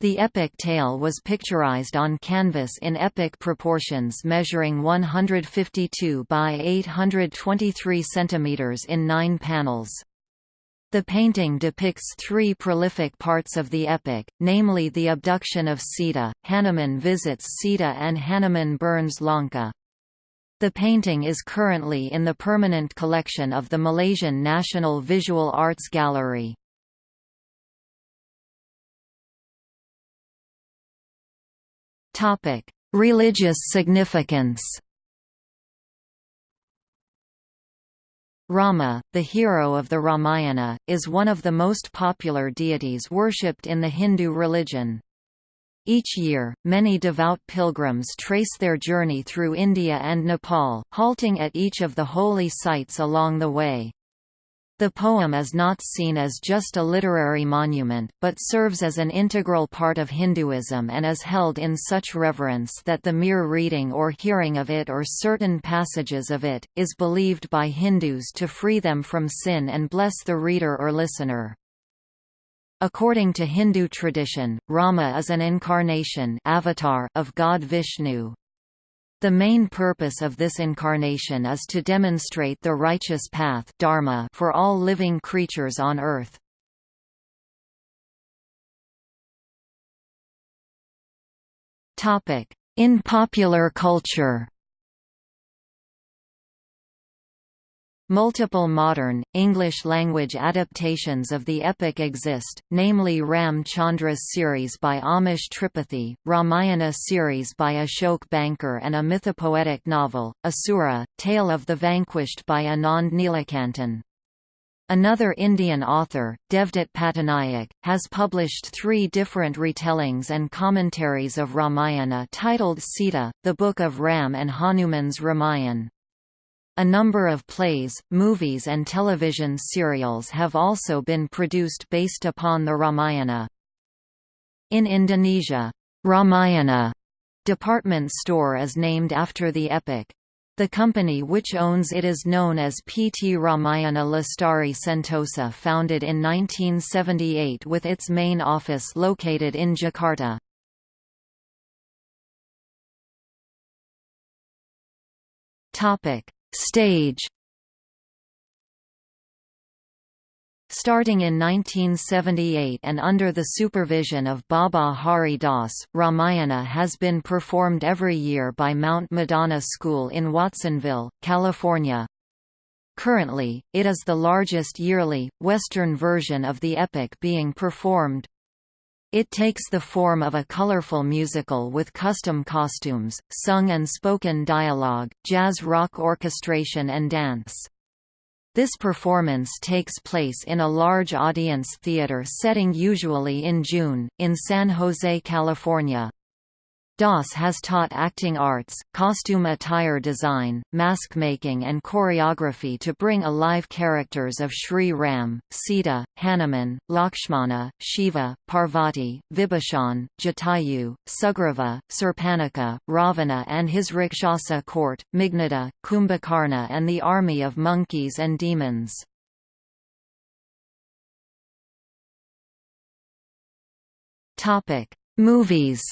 The epic tale was picturized on canvas in epic proportions measuring 152 by 823 cm in nine panels. The painting depicts three prolific parts of the epic, namely the abduction of Sita, Hanuman visits Sita and Hanuman burns Lanka. The painting is currently in the permanent collection of the Malaysian National Visual Arts Gallery. Religious significance Rama, the hero of the Ramayana, is one of the most popular deities worshipped in the Hindu religion. Each year, many devout pilgrims trace their journey through India and Nepal, halting at each of the holy sites along the way. The poem is not seen as just a literary monument, but serves as an integral part of Hinduism and is held in such reverence that the mere reading or hearing of it or certain passages of it, is believed by Hindus to free them from sin and bless the reader or listener. According to Hindu tradition, Rama is an incarnation avatar of God Vishnu. The main purpose of this incarnation is to demonstrate the righteous path dharma for all living creatures on earth. In popular culture Multiple modern, English-language adaptations of the epic exist, namely Ram Chandra's series by Amish Tripathi, Ramayana series by Ashok Banker and a mythopoetic novel, Asura, Tale of the Vanquished by Anand Neelakantan. Another Indian author, Devdutt Pattanaik, has published three different retellings and commentaries of Ramayana titled Sita, the Book of Ram and Hanuman's Ramayan. A number of plays, movies and television serials have also been produced based upon the Ramayana. In Indonesia, Ramayana department store is named after the epic. The company which owns it is known as PT Ramayana Lestari Sentosa founded in 1978 with its main office located in Jakarta. Topic Stage Starting in 1978 and under the supervision of Baba Hari Das, Ramayana has been performed every year by Mount Madonna School in Watsonville, California. Currently, it is the largest yearly, Western version of the epic being performed. It takes the form of a colorful musical with custom costumes, sung and spoken dialogue, jazz rock orchestration and dance. This performance takes place in a large audience theater setting usually in June, in San Jose, California. Das has taught acting arts, costume attire design, mask making and choreography to bring alive characters of Sri Ram, Sita, Hanuman, Lakshmana, Shiva, Parvati, Vibhishan, Jatayu, Sugriva, Surpanakha, Ravana and his Rakshasa court, Meghnada, Kumbhakarna and the army of monkeys and demons. Movies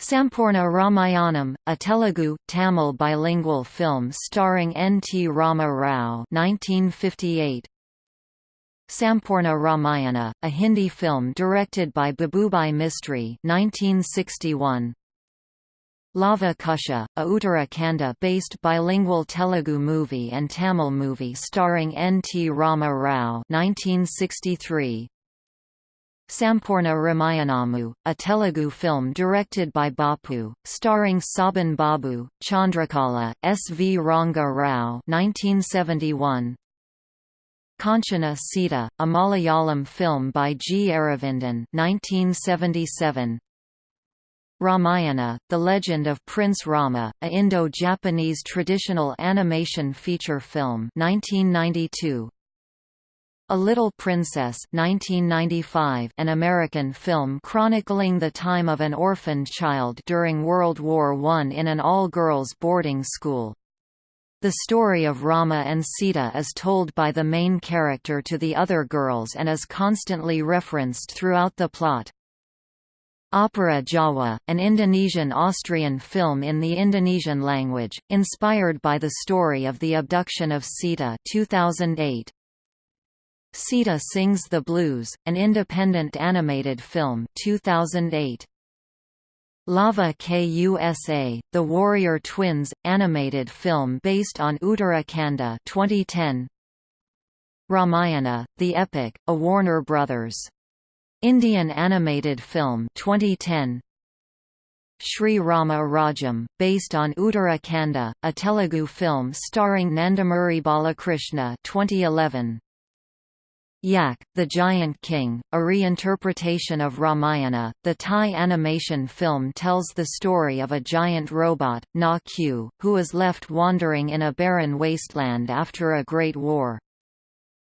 Sampurna Ramayanam, a Telugu, Tamil bilingual film starring N. T. Rama Rao 1958. Sampurna Ramayana, a Hindi film directed by Babubhai Mistry 1961. Lava Kusha, a Uttarakanda-based bilingual Telugu movie and Tamil movie starring N. T. Rama Rao 1963. Sampurna Ramayanamu, a Telugu film directed by Bapu, starring Sobhan Babu, Chandrakala, S. V. Ranga Rao 1971. Kanchana Sita, a Malayalam film by G. Aravindan 1977. Ramayana, The Legend of Prince Rama, a Indo-Japanese traditional animation feature film 1992. A Little Princess 1995, an American film chronicling the time of an orphaned child during World War I in an all-girls boarding school. The story of Rama and Sita is told by the main character to the other girls and is constantly referenced throughout the plot. Opera Jawa, an Indonesian-Austrian film in the Indonesian language, inspired by the story of the abduction of Sita 2008. Sita Sings the Blues, an independent animated film 2008. Lava Kusa, The Warrior Twins, animated film based on Uttarakanda 2010. Ramayana, The Epic, a Warner Brothers. Indian animated film 2010. Sri Rama Rajam, based on Uttarakanda, a Telugu film starring Nandamuri Balakrishna 2011. Yak, the Giant King, a reinterpretation of Ramayana, the Thai animation film tells the story of a giant robot, Na Q, who is left wandering in a barren wasteland after a great war.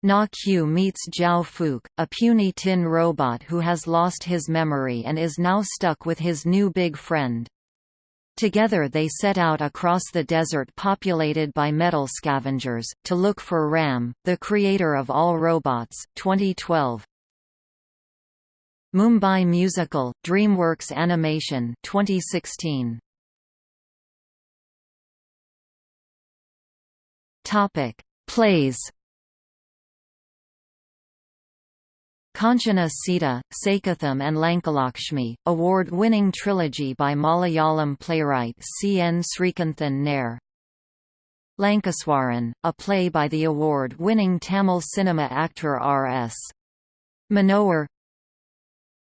Na Q meets Jiao Fook, a puny tin robot who has lost his memory and is now stuck with his new big friend. Together they set out across the desert populated by metal scavengers, to look for Ram, the creator of all robots 2012. Mumbai Musical, DreamWorks Animation 2016. Topic: Plays Kanchana Sita, Saketham and Lankalakshmi, award-winning trilogy by Malayalam playwright C. N. Sreekantan Nair. Lankeswaran, a play by the award-winning Tamil cinema actor R.S. Manohar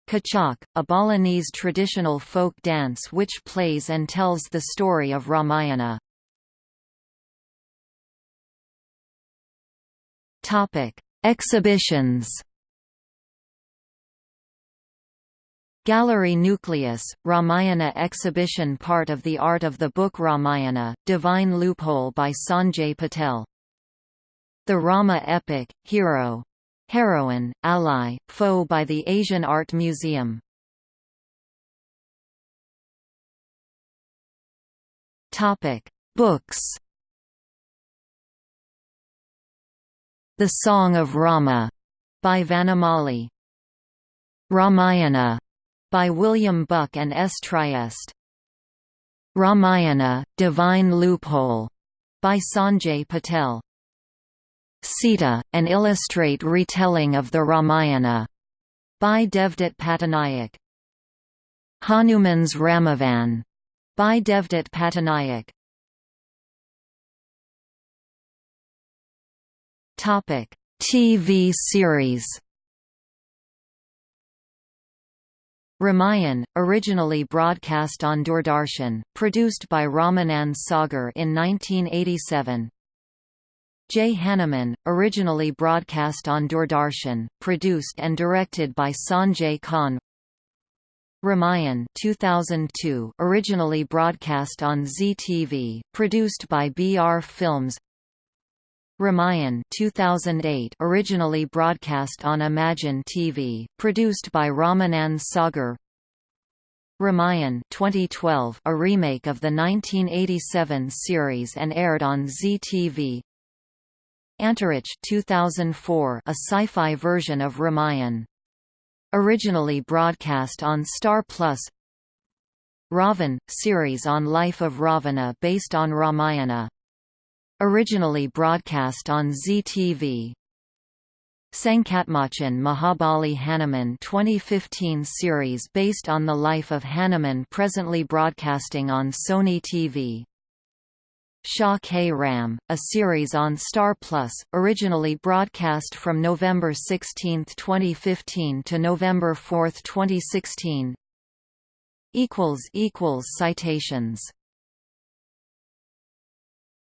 Kecak, a Balinese traditional folk dance which plays and tells the story of Ramayana. Exhibitions Gallery Nucleus, Ramayana exhibition part of the Art of the Book Ramayana, Divine Loophole by Sanjay Patel. The Rama Epic, Hero. Heroine, Ally, Foe by the Asian Art Museum. Books The Song of Rama by Vanamali. Ramayana by William Buck and S. Trieste. Ramayana, Divine Loophole, by Sanjay Patel. Sita, an illustrate retelling of the Ramayana, by Devdutt Pattanaik. Hanuman's Ramayan, by Devdutt Pattanaik. Topic: TV series. Ramayan, originally broadcast on Doordarshan, produced by Ramanand Sagar in 1987. Jai Hanuman, originally broadcast on Doordarshan, produced and directed by Sanjay Khan. Ramayan 2002, originally broadcast on Zee TV, produced by BR Films. Ramayan 2008 originally broadcast on Imagine TV, produced by Ramanand Sagar. Ramayan 2012 a remake of the 1987 series and aired on Zee TV Antariksh 2004 a sci-fi version of Ramayan. Originally broadcast on Star Plus. Ravan – series on life of Ravana based on Ramayana Originally broadcast on Zee TV. Sankatmochan Mahabali Hanuman 2015 series based on the life of Hanuman presently broadcasting on Sony TV. Siya Ke Ram, a series on Star Plus, originally broadcast from November 16, 2015 to November 4, 2016. Citations